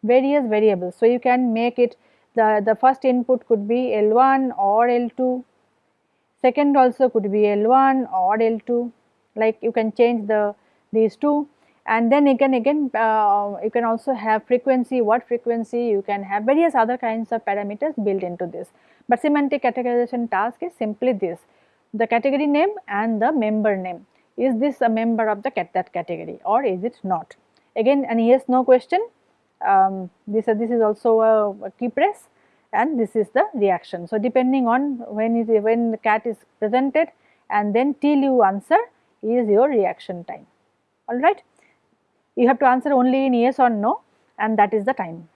various variables. So you can make it the, the first input could be L1 or L2, second also could be L1 or L2 like you can change the these two. And then again again uh, you can also have frequency what frequency you can have various other kinds of parameters built into this. But semantic categorization task is simply this the category name and the member name is this a member of the cat that category or is it not again an yes no question um, this, uh, this is also a, a, key press and this is the reaction. So, depending on when is when the cat is presented and then till you answer is your reaction time alright. You have to answer only in yes or no and that is the time.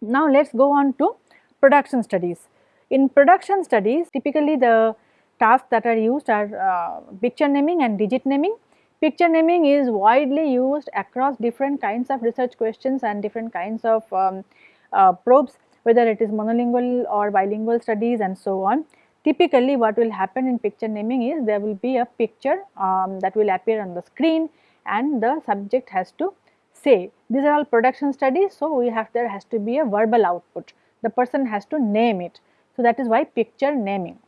Now, let us go on to production studies. In production studies typically the tasks that are used are uh, picture naming and digit naming. Picture naming is widely used across different kinds of research questions and different kinds of um, uh, probes whether it is monolingual or bilingual studies and so on. Typically what will happen in picture naming is there will be a picture um, that will appear on the screen and the subject has to say these are all production studies so we have there has to be a verbal output. The person has to name it. So that is why picture naming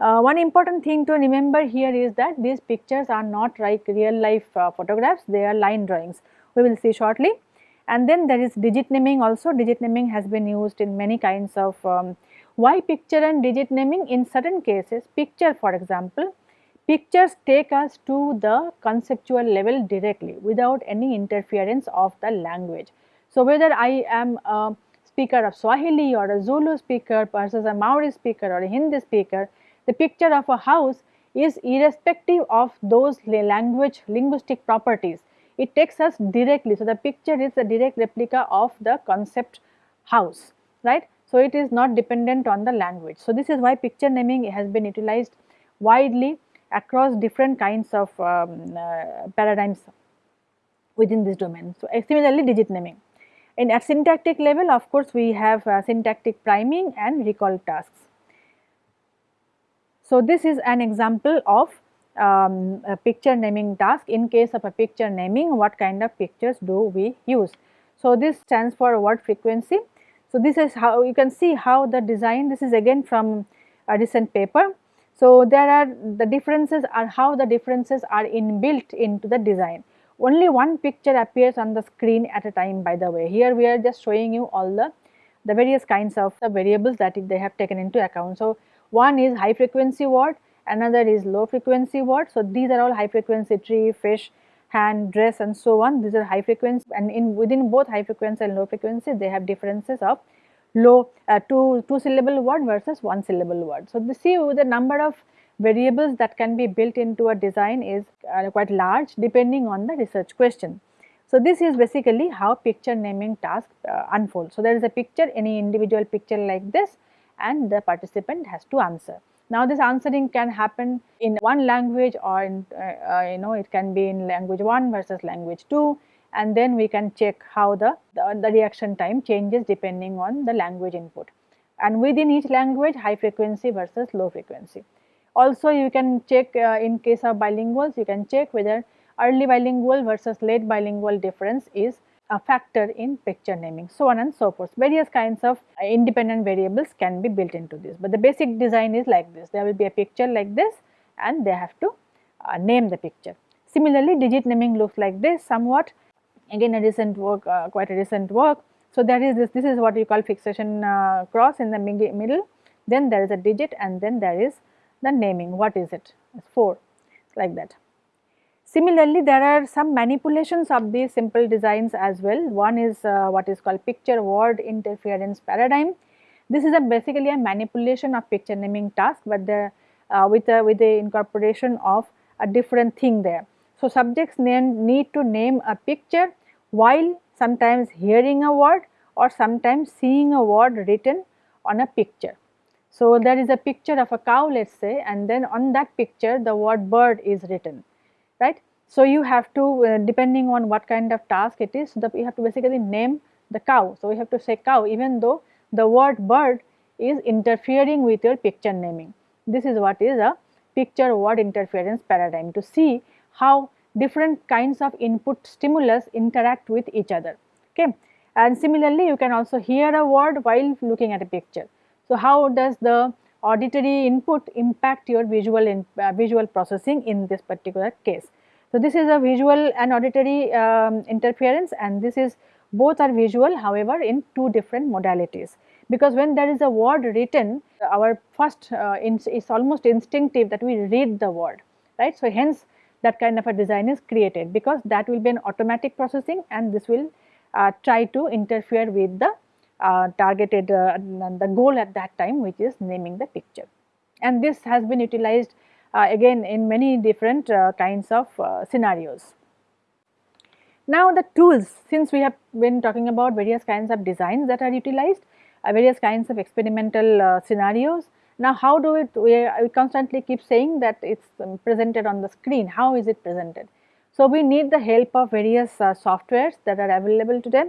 uh, one important thing to remember here is that these pictures are not like real life uh, photographs, they are line drawings. We will see shortly. And then there is digit naming also, digit naming has been used in many kinds of um, why picture and digit naming in certain cases picture for example, pictures take us to the conceptual level directly without any interference of the language. So, whether I am a speaker of Swahili or a Zulu speaker versus a Maori speaker or a Hindi speaker, the picture of a house is irrespective of those language linguistic properties. It takes us directly. So, the picture is a direct replica of the concept house, right. So, it is not dependent on the language. So, this is why picture naming has been utilized widely across different kinds of um, uh, paradigms within this domain. So, similarly digit naming. In at syntactic level of course, we have uh, syntactic priming and recall tasks. So, this is an example of um, a picture naming task. In case of a picture naming, what kind of pictures do we use? So, this stands for word frequency. So, this is how you can see how the design, this is again from a recent paper. So, there are the differences are how the differences are inbuilt into the design. Only one picture appears on the screen at a time by the way. Here we are just showing you all the, the various kinds of the variables that they have taken into account. So, one is high frequency word, another is low frequency word. So, these are all high frequency tree, fish, hand, dress and so on. These are high frequency and in within both high frequency and low frequency they have differences of low uh, two, two syllable word versus one syllable word. So, the see the number of variables that can be built into a design is uh, quite large depending on the research question. So, this is basically how picture naming task uh, unfolds. So, there is a picture any individual picture like this and the participant has to answer. Now this answering can happen in one language or in, uh, uh, you know it can be in language 1 versus language 2 and then we can check how the, the, the, reaction time changes depending on the language input. And within each language high frequency versus low frequency. Also you can check uh, in case of bilinguals you can check whether early bilingual versus late bilingual difference is a factor in picture naming so on and so forth. Various kinds of uh, independent variables can be built into this, but the basic design is like this there will be a picture like this and they have to uh, name the picture. Similarly, digit naming looks like this somewhat again a recent work uh, quite a recent work. So, there is this this is what you call fixation uh, cross in the middle then there is a digit and then there is the naming what is it 4 like that. Similarly, there are some manipulations of these simple designs as well. One is uh, what is called picture word interference paradigm. This is a basically a manipulation of picture naming task, but the uh, with the with the incorporation of a different thing there. So, subjects name, need to name a picture while sometimes hearing a word or sometimes seeing a word written on a picture. So, there is a picture of a cow let us say and then on that picture the word bird is written right. So, you have to uh, depending on what kind of task it is, the, you have to basically name the cow. So, we have to say cow even though the word bird is interfering with your picture naming. This is what is a picture word interference paradigm to see how different kinds of input stimulus interact with each other. Okay. And similarly, you can also hear a word while looking at a picture. So, how does the auditory input impact your visual in, uh, visual processing in this particular case. So, this is a visual and auditory um, interference and this is both are visual however in two different modalities because when there is a word written our first uh, is almost instinctive that we read the word right. So, hence that kind of a design is created because that will be an automatic processing and this will uh, try to interfere with the targeted uh, the goal at that time which is naming the picture. And this has been utilized uh, again in many different kinds of scenarios. Now the tools since we have been talking about various kinds of designs that are utilized, various kinds of experimental scenarios. Now how do it, we, we constantly keep saying that it is um, presented on the screen, how is it presented? So we need the help of various uh, softwares that are available today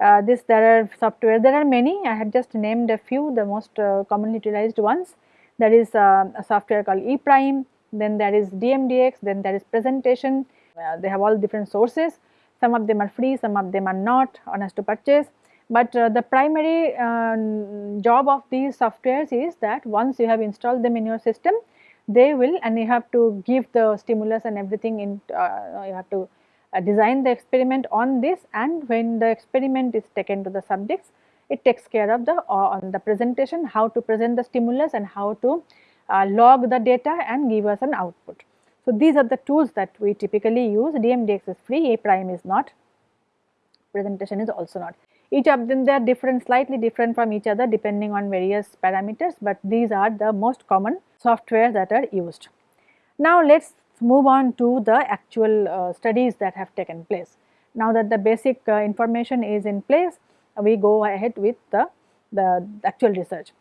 uh, this there are software there are many. I have just named a few the most uh, commonly utilized ones. There is uh, a software called ePrime then there is DMDX then there is presentation. Uh, they have all different sources. Some of them are free some of them are not honest to purchase. But uh, the primary um, job of these softwares is that once you have installed them in your system they will and you have to give the stimulus and everything in you have to uh, design the experiment on this and when the experiment is taken to the subjects it takes care of the uh, on the presentation how to present the stimulus and how to uh, log the data and give us an output. So, these are the tools that we typically use DMDX is free ePrime is not presentation is also not. Each of them they are different slightly different from each other depending on various parameters, but these are the most common software that are used. Now, let us move on to the actual uh, studies that have taken place. Now that the basic uh, information is in place, we go ahead with the, the actual research.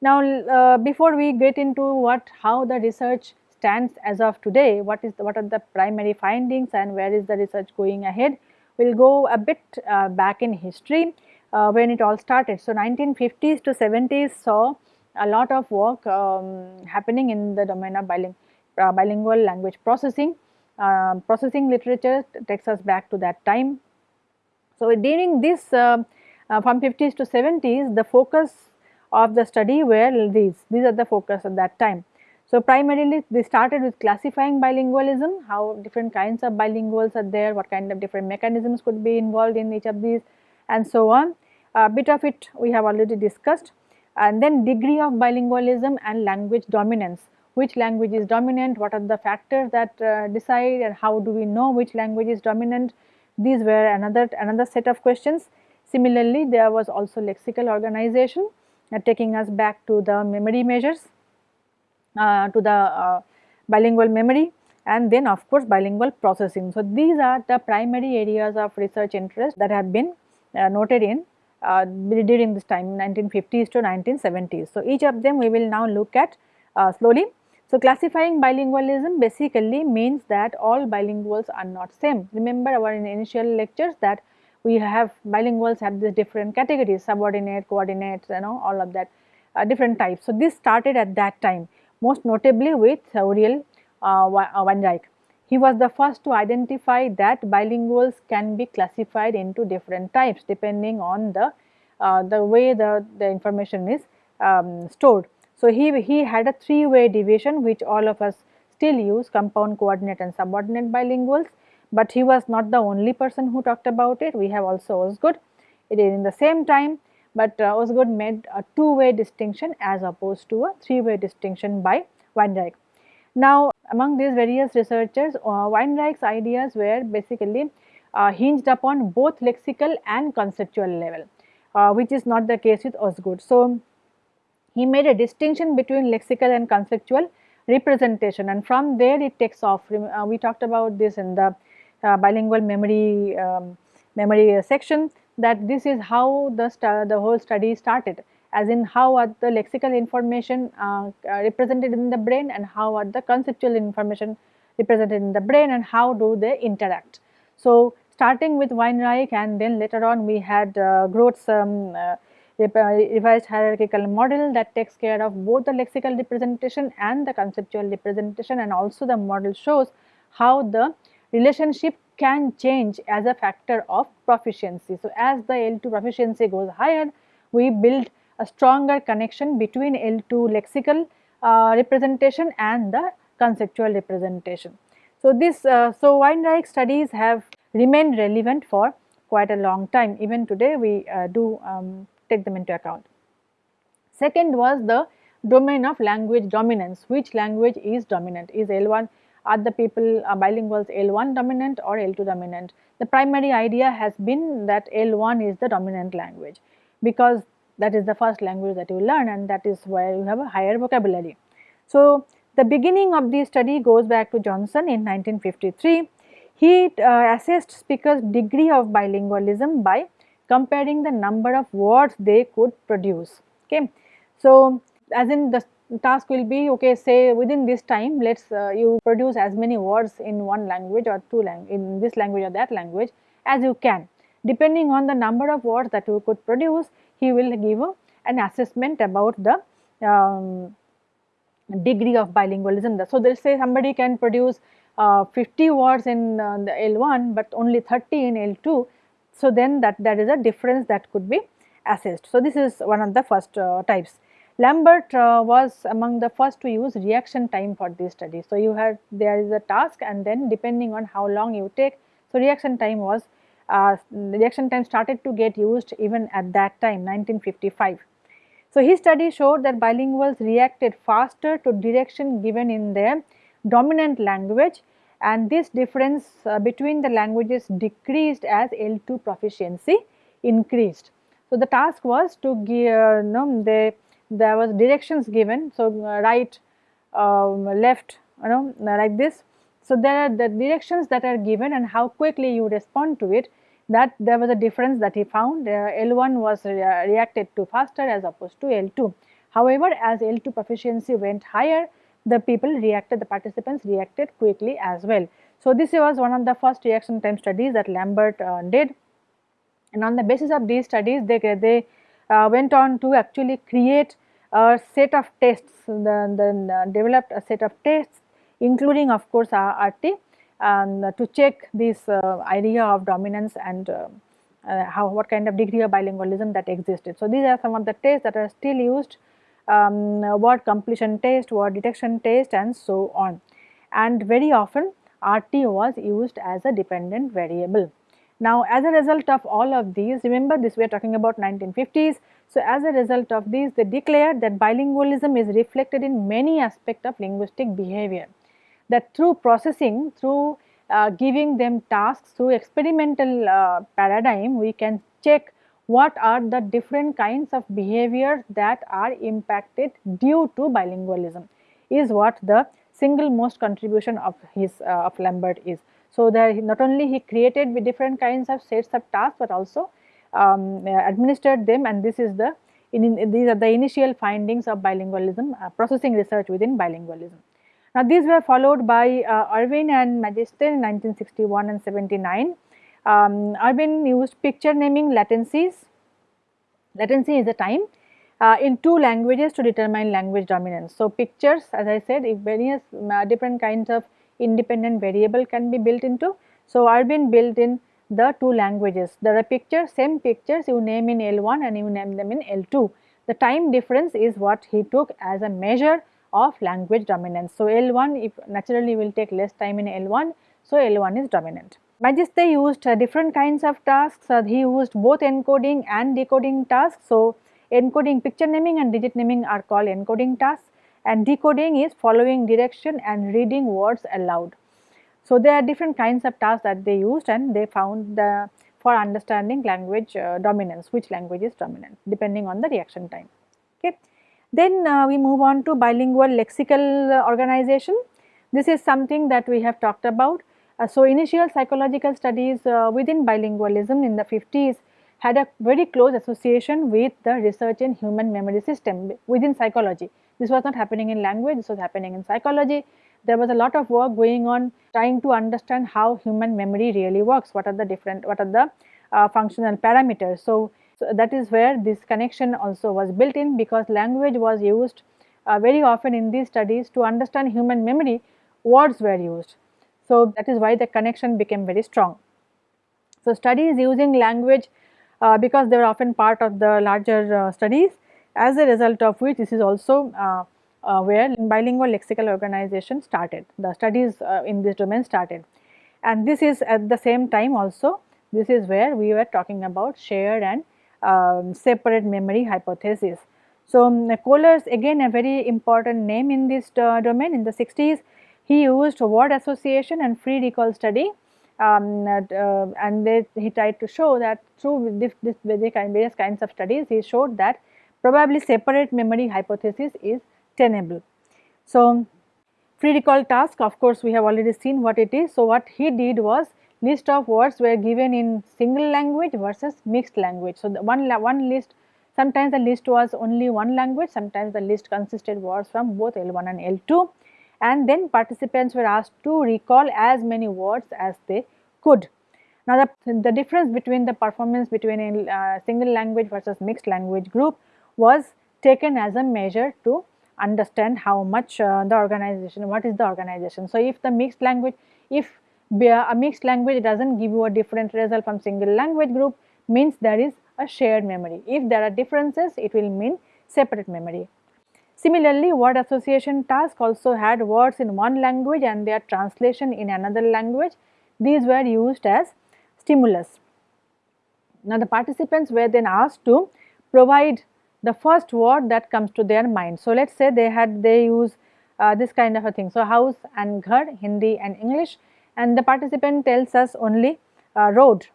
Now, uh, before we get into what how the research stands as of today, what is the, what are the primary findings and where is the research going ahead, we will go a bit uh, back in history uh, when it all started. So, 1950s to 70s saw a lot of work um, happening in the domain of biling uh, bilingual language processing. Uh, processing literature takes us back to that time. So, during this uh, uh, from 50s to 70s the focus of the study were these, these are the focus at that time. So, primarily they started with classifying bilingualism, how different kinds of bilinguals are there, what kind of different mechanisms could be involved in each of these and so on. A bit of it we have already discussed and then degree of bilingualism and language dominance, which language is dominant, what are the factors that uh, decide and how do we know which language is dominant. These were another, another set of questions. Similarly, there was also lexical organization uh, taking us back to the memory measures, uh, to the uh, bilingual memory and then of course bilingual processing. So, these are the primary areas of research interest that have been uh, noted in uh, during this time 1950s to 1970s. So, each of them we will now look at uh, slowly. So, classifying bilingualism basically means that all bilinguals are not same. Remember our initial lectures that we have bilinguals have the different categories subordinate, coordinates you know all of that uh, different types. So, this started at that time most notably with Uriel uh, Weinreich. He was the first to identify that bilinguals can be classified into different types depending on the, uh, the way the, the information is um, stored. So, he, he had a three way division which all of us still use compound coordinate and subordinate bilinguals, but he was not the only person who talked about it. We have also Osgood. It is in the same time, but uh, Osgood made a two way distinction as opposed to a three way distinction by Weinreich. Now, among these various researchers, uh, Weinreich's ideas were basically uh, hinged upon both lexical and conceptual level, uh, which is not the case with Osgood. So, he made a distinction between lexical and conceptual representation and from there it takes off. Uh, we talked about this in the uh, bilingual memory um, memory section that this is how the, the whole study started as in how are the lexical information uh, uh, represented in the brain and how are the conceptual information represented in the brain and how do they interact. So, starting with Weinreich and then later on we had uh, Kroll's um, uh, revised hierarchical model that takes care of both the lexical representation and the conceptual representation and also the model shows how the relationship can change as a factor of proficiency. So, as the L2 proficiency goes higher, we build a stronger connection between L2 lexical uh, representation and the conceptual representation. So, this uh, so Weinreich studies have remained relevant for quite a long time even today we uh, do um, take them into account. Second was the domain of language dominance which language is dominant is L1 are the people uh, bilinguals L1 dominant or L2 dominant. The primary idea has been that L1 is the dominant language because that is the first language that you learn and that is where you have a higher vocabulary. So, the beginning of the study goes back to Johnson in 1953. He uh, assessed speakers degree of bilingualism by comparing the number of words they could produce. Okay. So, as in the task will be okay say within this time let us uh, you produce as many words in one language or two language in this language or that language as you can depending on the number of words that you could produce he will give a, an assessment about the um, degree of bilingualism. So, they'll say somebody can produce uh, 50 words in uh, the L1, but only 30 in L2. So, then that there is a difference that could be assessed. So, this is one of the first uh, types. Lambert uh, was among the first to use reaction time for this study. So, you had there is a task and then depending on how long you take. So, reaction time was uh, reaction time started to get used even at that time 1955. So, his study showed that bilinguals reacted faster to direction given in their dominant language and this difference uh, between the languages decreased as L2 proficiency increased. So, the task was to give, uh, there was directions given. So, uh, right, um, left, you know like this. So, there are the directions that are given and how quickly you respond to it that there was a difference that he found uh, L1 was re reacted to faster as opposed to L2. However, as L2 proficiency went higher the people reacted the participants reacted quickly as well. So, this was one of the first reaction time studies that Lambert uh, did and on the basis of these studies they, they uh, went on to actually create a set of tests uh, developed a set of tests including of course RT and to check this uh, idea of dominance and uh, uh, how what kind of degree of bilingualism that existed. So, these are some of the tests that are still used um, word completion test, what detection test and so on and very often RT was used as a dependent variable. Now, as a result of all of these remember this we are talking about 1950s. So, as a result of these they declared that bilingualism is reflected in many aspects of linguistic behavior that through processing through uh, giving them tasks through experimental uh, paradigm we can check what are the different kinds of behaviors that are impacted due to bilingualism is what the single most contribution of his uh, of Lambert is. So, that not only he created with different kinds of sets of tasks, but also um, administered them and this is the in, in, these are the initial findings of bilingualism uh, processing research within bilingualism. Now, these were followed by uh, Ervin and Magiste in 1961 and 79. Um, Ervin used picture naming latencies. Latency is the time uh, in two languages to determine language dominance. So, pictures as I said if various uh, different kinds of independent variable can be built into. So, Ervin built in the two languages. There are pictures, same pictures you name in L1 and you name them in L2. The time difference is what he took as a measure of language dominance. So, L1 if naturally will take less time in L1, so L1 is dominant. Magiste used uh, different kinds of tasks, uh, he used both encoding and decoding tasks. So, encoding picture naming and digit naming are called encoding tasks and decoding is following direction and reading words aloud. So, there are different kinds of tasks that they used and they found the for understanding language uh, dominance, which language is dominant depending on the reaction time. Okay. Then uh, we move on to bilingual lexical uh, organization. This is something that we have talked about. Uh, so, initial psychological studies uh, within bilingualism in the 50s had a very close association with the research in human memory system within psychology. This was not happening in language, this was happening in psychology. There was a lot of work going on trying to understand how human memory really works, what are the different, what are the uh, functional parameters. So, so, that is where this connection also was built in because language was used uh, very often in these studies to understand human memory, words were used. So, that is why the connection became very strong. So, studies using language uh, because they were often part of the larger uh, studies as a result of which this is also uh, uh, where bilingual lexical organization started, the studies uh, in this domain started. And this is at the same time also, this is where we were talking about shared and um, separate memory hypothesis. So, um, Kolers again a very important name in this uh, domain in the 60s, he used word association and free recall study um, uh, and they, he tried to show that through this, this various kinds of studies he showed that probably separate memory hypothesis is tenable. So, free recall task of course we have already seen what it is. So, what he did was list of words were given in single language versus mixed language. So, the one, one list sometimes the list was only one language sometimes the list consisted words from both L1 and L2 and then participants were asked to recall as many words as they could. Now, the, the difference between the performance between a uh, single language versus mixed language group was taken as a measure to understand how much uh, the organization, what is the organization. So, if the mixed language, if a mixed language does not give you a different result from single language group means there is a shared memory. If there are differences, it will mean separate memory. Similarly, word association task also had words in one language and their translation in another language. These were used as stimulus. Now, the participants were then asked to provide the first word that comes to their mind. So, let us say they had they use uh, this kind of a thing. So, house and ghar Hindi and English and the participant tells us only uh, road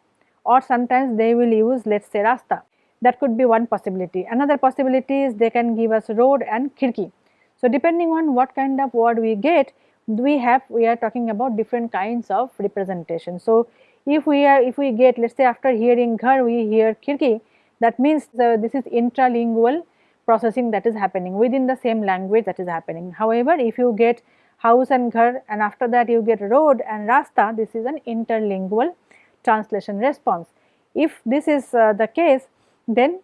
or sometimes they will use let us say rasta that could be one possibility. Another possibility is they can give us road and khirki. So, depending on what kind of word we get we have we are talking about different kinds of representation. So, if we are if we get let us say after hearing ghar we hear khirki that means the, this is intralingual processing that is happening within the same language that is happening. However, if you get house and ghar and after that you get road and rasta this is an interlingual translation response. If this is uh, the case then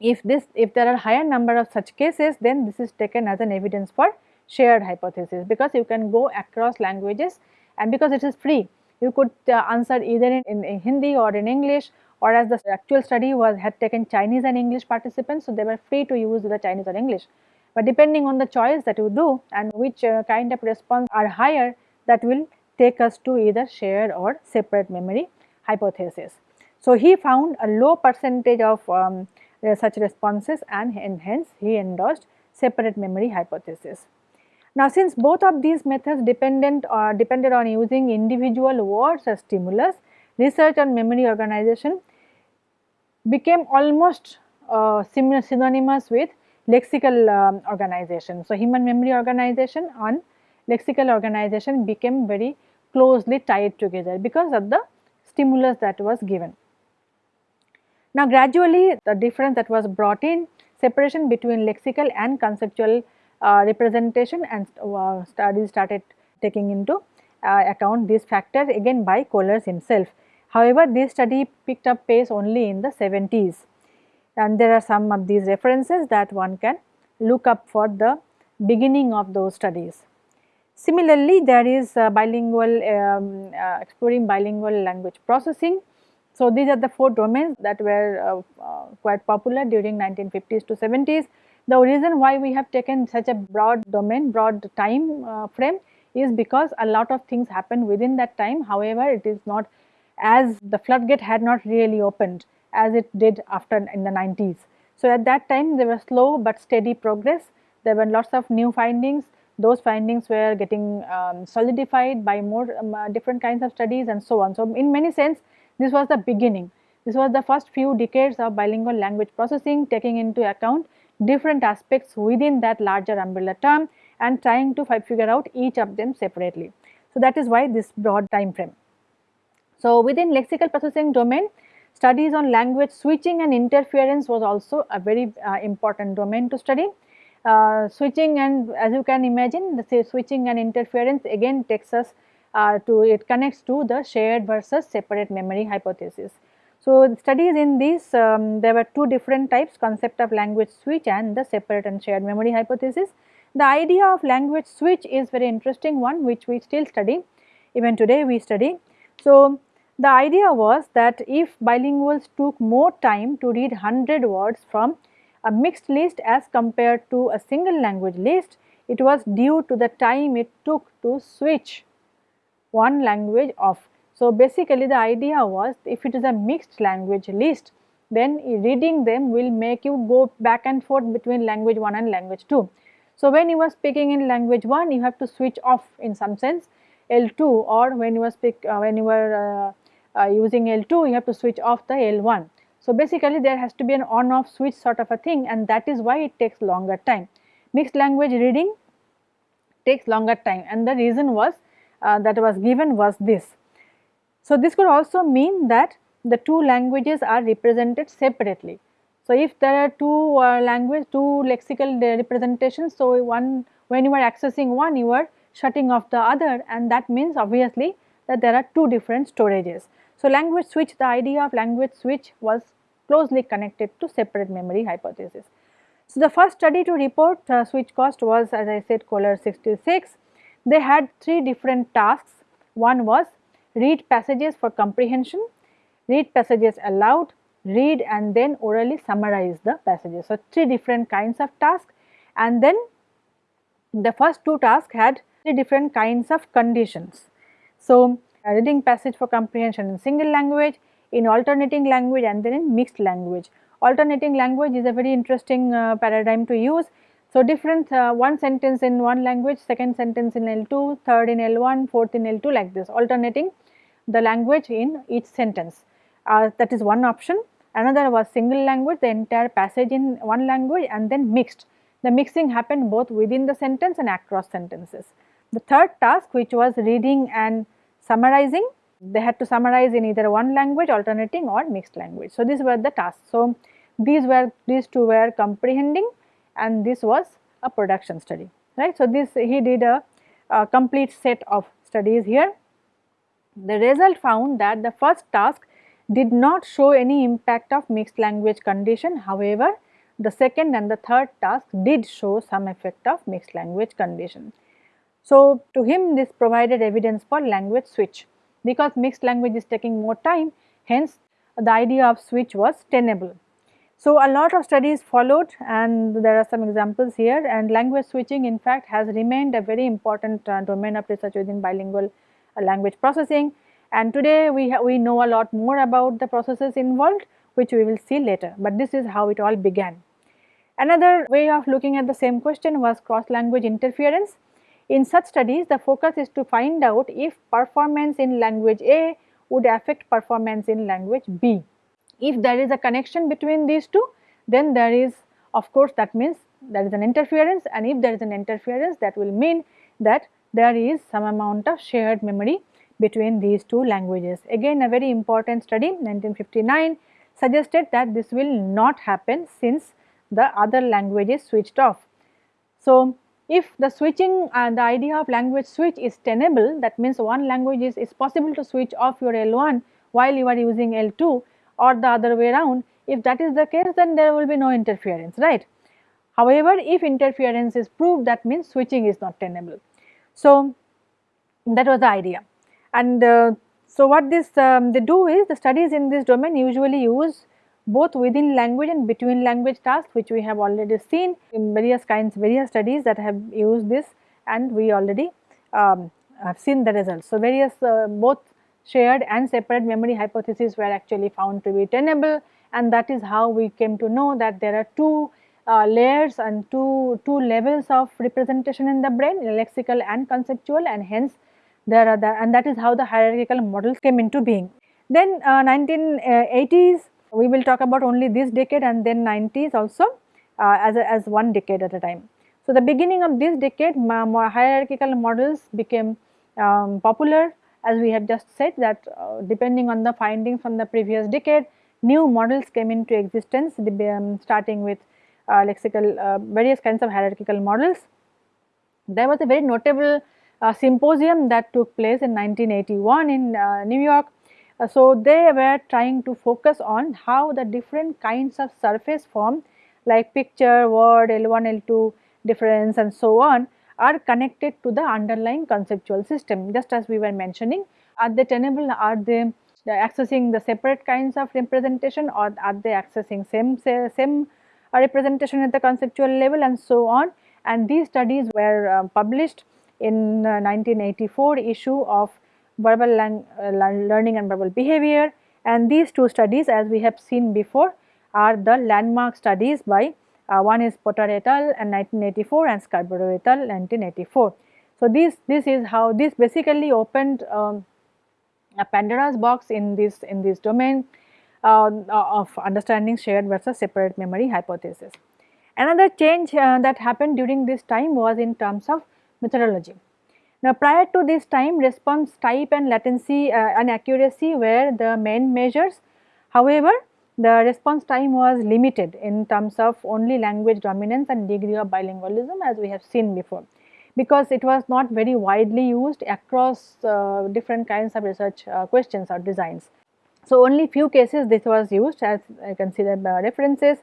if this if there are higher number of such cases then this is taken as an evidence for shared hypothesis because you can go across languages and because it is free you could uh, answer either in, in, in, Hindi or in English or as the actual study was had taken Chinese and English participants so they were free to use the Chinese or English. But depending on the choice that you do and which uh, kind of response are higher that will take us to either shared or separate memory hypothesis. So, he found a low percentage of um, uh, such responses and, hence he endorsed separate memory hypothesis. Now, since both of these methods dependent or depended on using individual words as stimulus, research on memory organization became almost uh, synonymous with lexical um, organization. So, human memory organization and lexical organization became very closely tied together because of the stimulus that was given. Now, gradually the difference that was brought in separation between lexical and conceptual uh, representation and uh, studies started taking into uh, account these factors again by Kolers himself. However, this study picked up pace only in the 70s and there are some of these references that one can look up for the beginning of those studies. Similarly, there is bilingual um, uh, exploring bilingual language processing. So, these are the four domains that were uh, uh, quite popular during 1950s to 70s. The reason why we have taken such a broad domain, broad time uh, frame is because a lot of things happen within that time. However, it is not as the floodgate had not really opened as it did after in the 90s. So, at that time there was slow but steady progress. There were lots of new findings. Those findings were getting um, solidified by more um, uh, different kinds of studies and so on. So, in many sense this was the beginning. This was the first few decades of bilingual language processing taking into account different aspects within that larger umbrella term and trying to figure out each of them separately. So, that is why this broad time frame. So, within lexical processing domain studies on language switching and interference was also a very uh, important domain to study. Uh, switching and as you can imagine the switching and interference again takes us uh, to it connects to the shared versus separate memory hypothesis. So, studies in these um, there were two different types concept of language switch and the separate and shared memory hypothesis. The idea of language switch is very interesting one which we still study even today we study. So, the idea was that if bilinguals took more time to read 100 words from a mixed list as compared to a single language list, it was due to the time it took to switch one language off so, basically the idea was if it is a mixed language list then reading them will make you go back and forth between language 1 and language 2. So, when you are speaking in language 1 you have to switch off in some sense L2 or when you are speak uh, when you are uh, uh, using L2 you have to switch off the L1. So, basically there has to be an on off switch sort of a thing and that is why it takes longer time. Mixed language reading takes longer time and the reason was uh, that was given was this so, this could also mean that the two languages are represented separately. So, if there are two uh, language, two lexical representations, so one when you are accessing one you are shutting off the other and that means obviously that there are two different storages. So, language switch the idea of language switch was closely connected to separate memory hypothesis. So, the first study to report uh, switch cost was as I said Kohler 66. They had three different tasks. One was read passages for comprehension, read passages aloud, read and then orally summarize the passages. So, three different kinds of tasks and then the first two tasks had three different kinds of conditions. So, reading passage for comprehension in single language, in alternating language and then in mixed language. Alternating language is a very interesting uh, paradigm to use. So, different uh, one sentence in one language, second sentence in L2, third in L1, fourth in L2 like this alternating the language in each sentence uh, that is one option. Another was single language the entire passage in one language and then mixed. The mixing happened both within the sentence and across sentences. the third task which was reading and summarizing they had to summarize in either one language alternating or mixed language. So, these were the tasks. So, these were these two were comprehending and this was a production study right. So, this he did a, a complete set of studies here. The result found that the first task did not show any impact of mixed language condition however, the second and the third task did show some effect of mixed language condition. So, to him this provided evidence for language switch because mixed language is taking more time hence the idea of switch was tenable. So, a lot of studies followed and there are some examples here and language switching in fact has remained a very important uh, domain of research within bilingual uh, language processing and today we, we know a lot more about the processes involved which we will see later, but this is how it all began. Another way of looking at the same question was cross language interference. In such studies the focus is to find out if performance in language A would affect performance in language B. If there is a connection between these two, then there is of course that means there is an interference and if there is an interference that will mean that there is some amount of shared memory between these two languages. Again a very important study 1959 suggested that this will not happen since the other language is switched off. So, if the switching and uh, the idea of language switch is tenable that means one language is, is possible to switch off your L1 while you are using L2 or the other way around if that is the case then there will be no interference right. However, if interference is proved that means switching is not tenable. So, that was the idea and uh, so what this um, they do is the studies in this domain usually use both within language and between language tasks which we have already seen in various kinds various studies that have used this and we already um, have seen the results. So, various uh, both shared and separate memory hypotheses were actually found to be tenable and that is how we came to know that there are two uh, layers and two, two levels of representation in the brain lexical and conceptual and hence there are the and that is how the hierarchical models came into being. Then uh, 1980s we will talk about only this decade and then 90s also uh, as, a, as one decade at a time. So, the beginning of this decade hierarchical models became um, popular as we have just said that uh, depending on the findings from the previous decade new models came into existence um, starting with uh, lexical uh, various kinds of hierarchical models. There was a very notable uh, symposium that took place in 1981 in uh, New York. Uh, so, they were trying to focus on how the different kinds of surface form like picture, word, L1, L2 difference and so on are connected to the underlying conceptual system. Just as we were mentioning are they tenable are they accessing the separate kinds of representation or are they accessing same same representation at the conceptual level and so on. And these studies were uh, published in uh, 1984 issue of verbal uh, learning and verbal behavior. And these two studies as we have seen before are the landmark studies by uh, one is Potter et al. and 1984 and Scarborough et al. 1984. So, this, this is how this basically opened um, a Pandora's box in this in this domain uh, of understanding shared versus separate memory hypothesis. Another change uh, that happened during this time was in terms of methodology. Now, prior to this time response type and latency uh, and accuracy were the main measures. However, the response time was limited in terms of only language dominance and degree of bilingualism as we have seen before because it was not very widely used across uh, different kinds of research uh, questions or designs. So, only few cases this was used as I can see the references.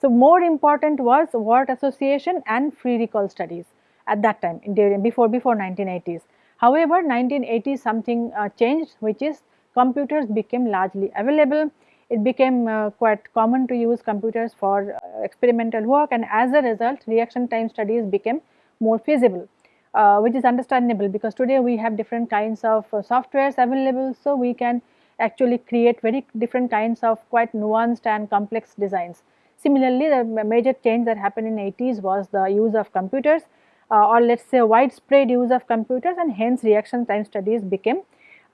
So, more important was word association and free recall studies at that time during before before 1980s. However, 1980s something uh, changed which is computers became largely available it became uh, quite common to use computers for uh, experimental work and as a result reaction time studies became more feasible uh, which is understandable because today we have different kinds of uh, softwares available so we can actually create very different kinds of quite nuanced and complex designs. Similarly, the major change that happened in 80s was the use of computers uh, or let us say widespread use of computers and hence reaction time studies became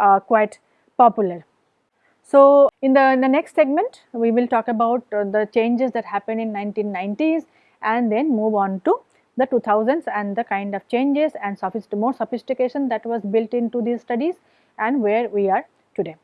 uh, quite popular. So, in the, in the next segment, we will talk about uh, the changes that happened in 1990s and then move on to the 2000s and the kind of changes and sophist more sophistication that was built into these studies and where we are today.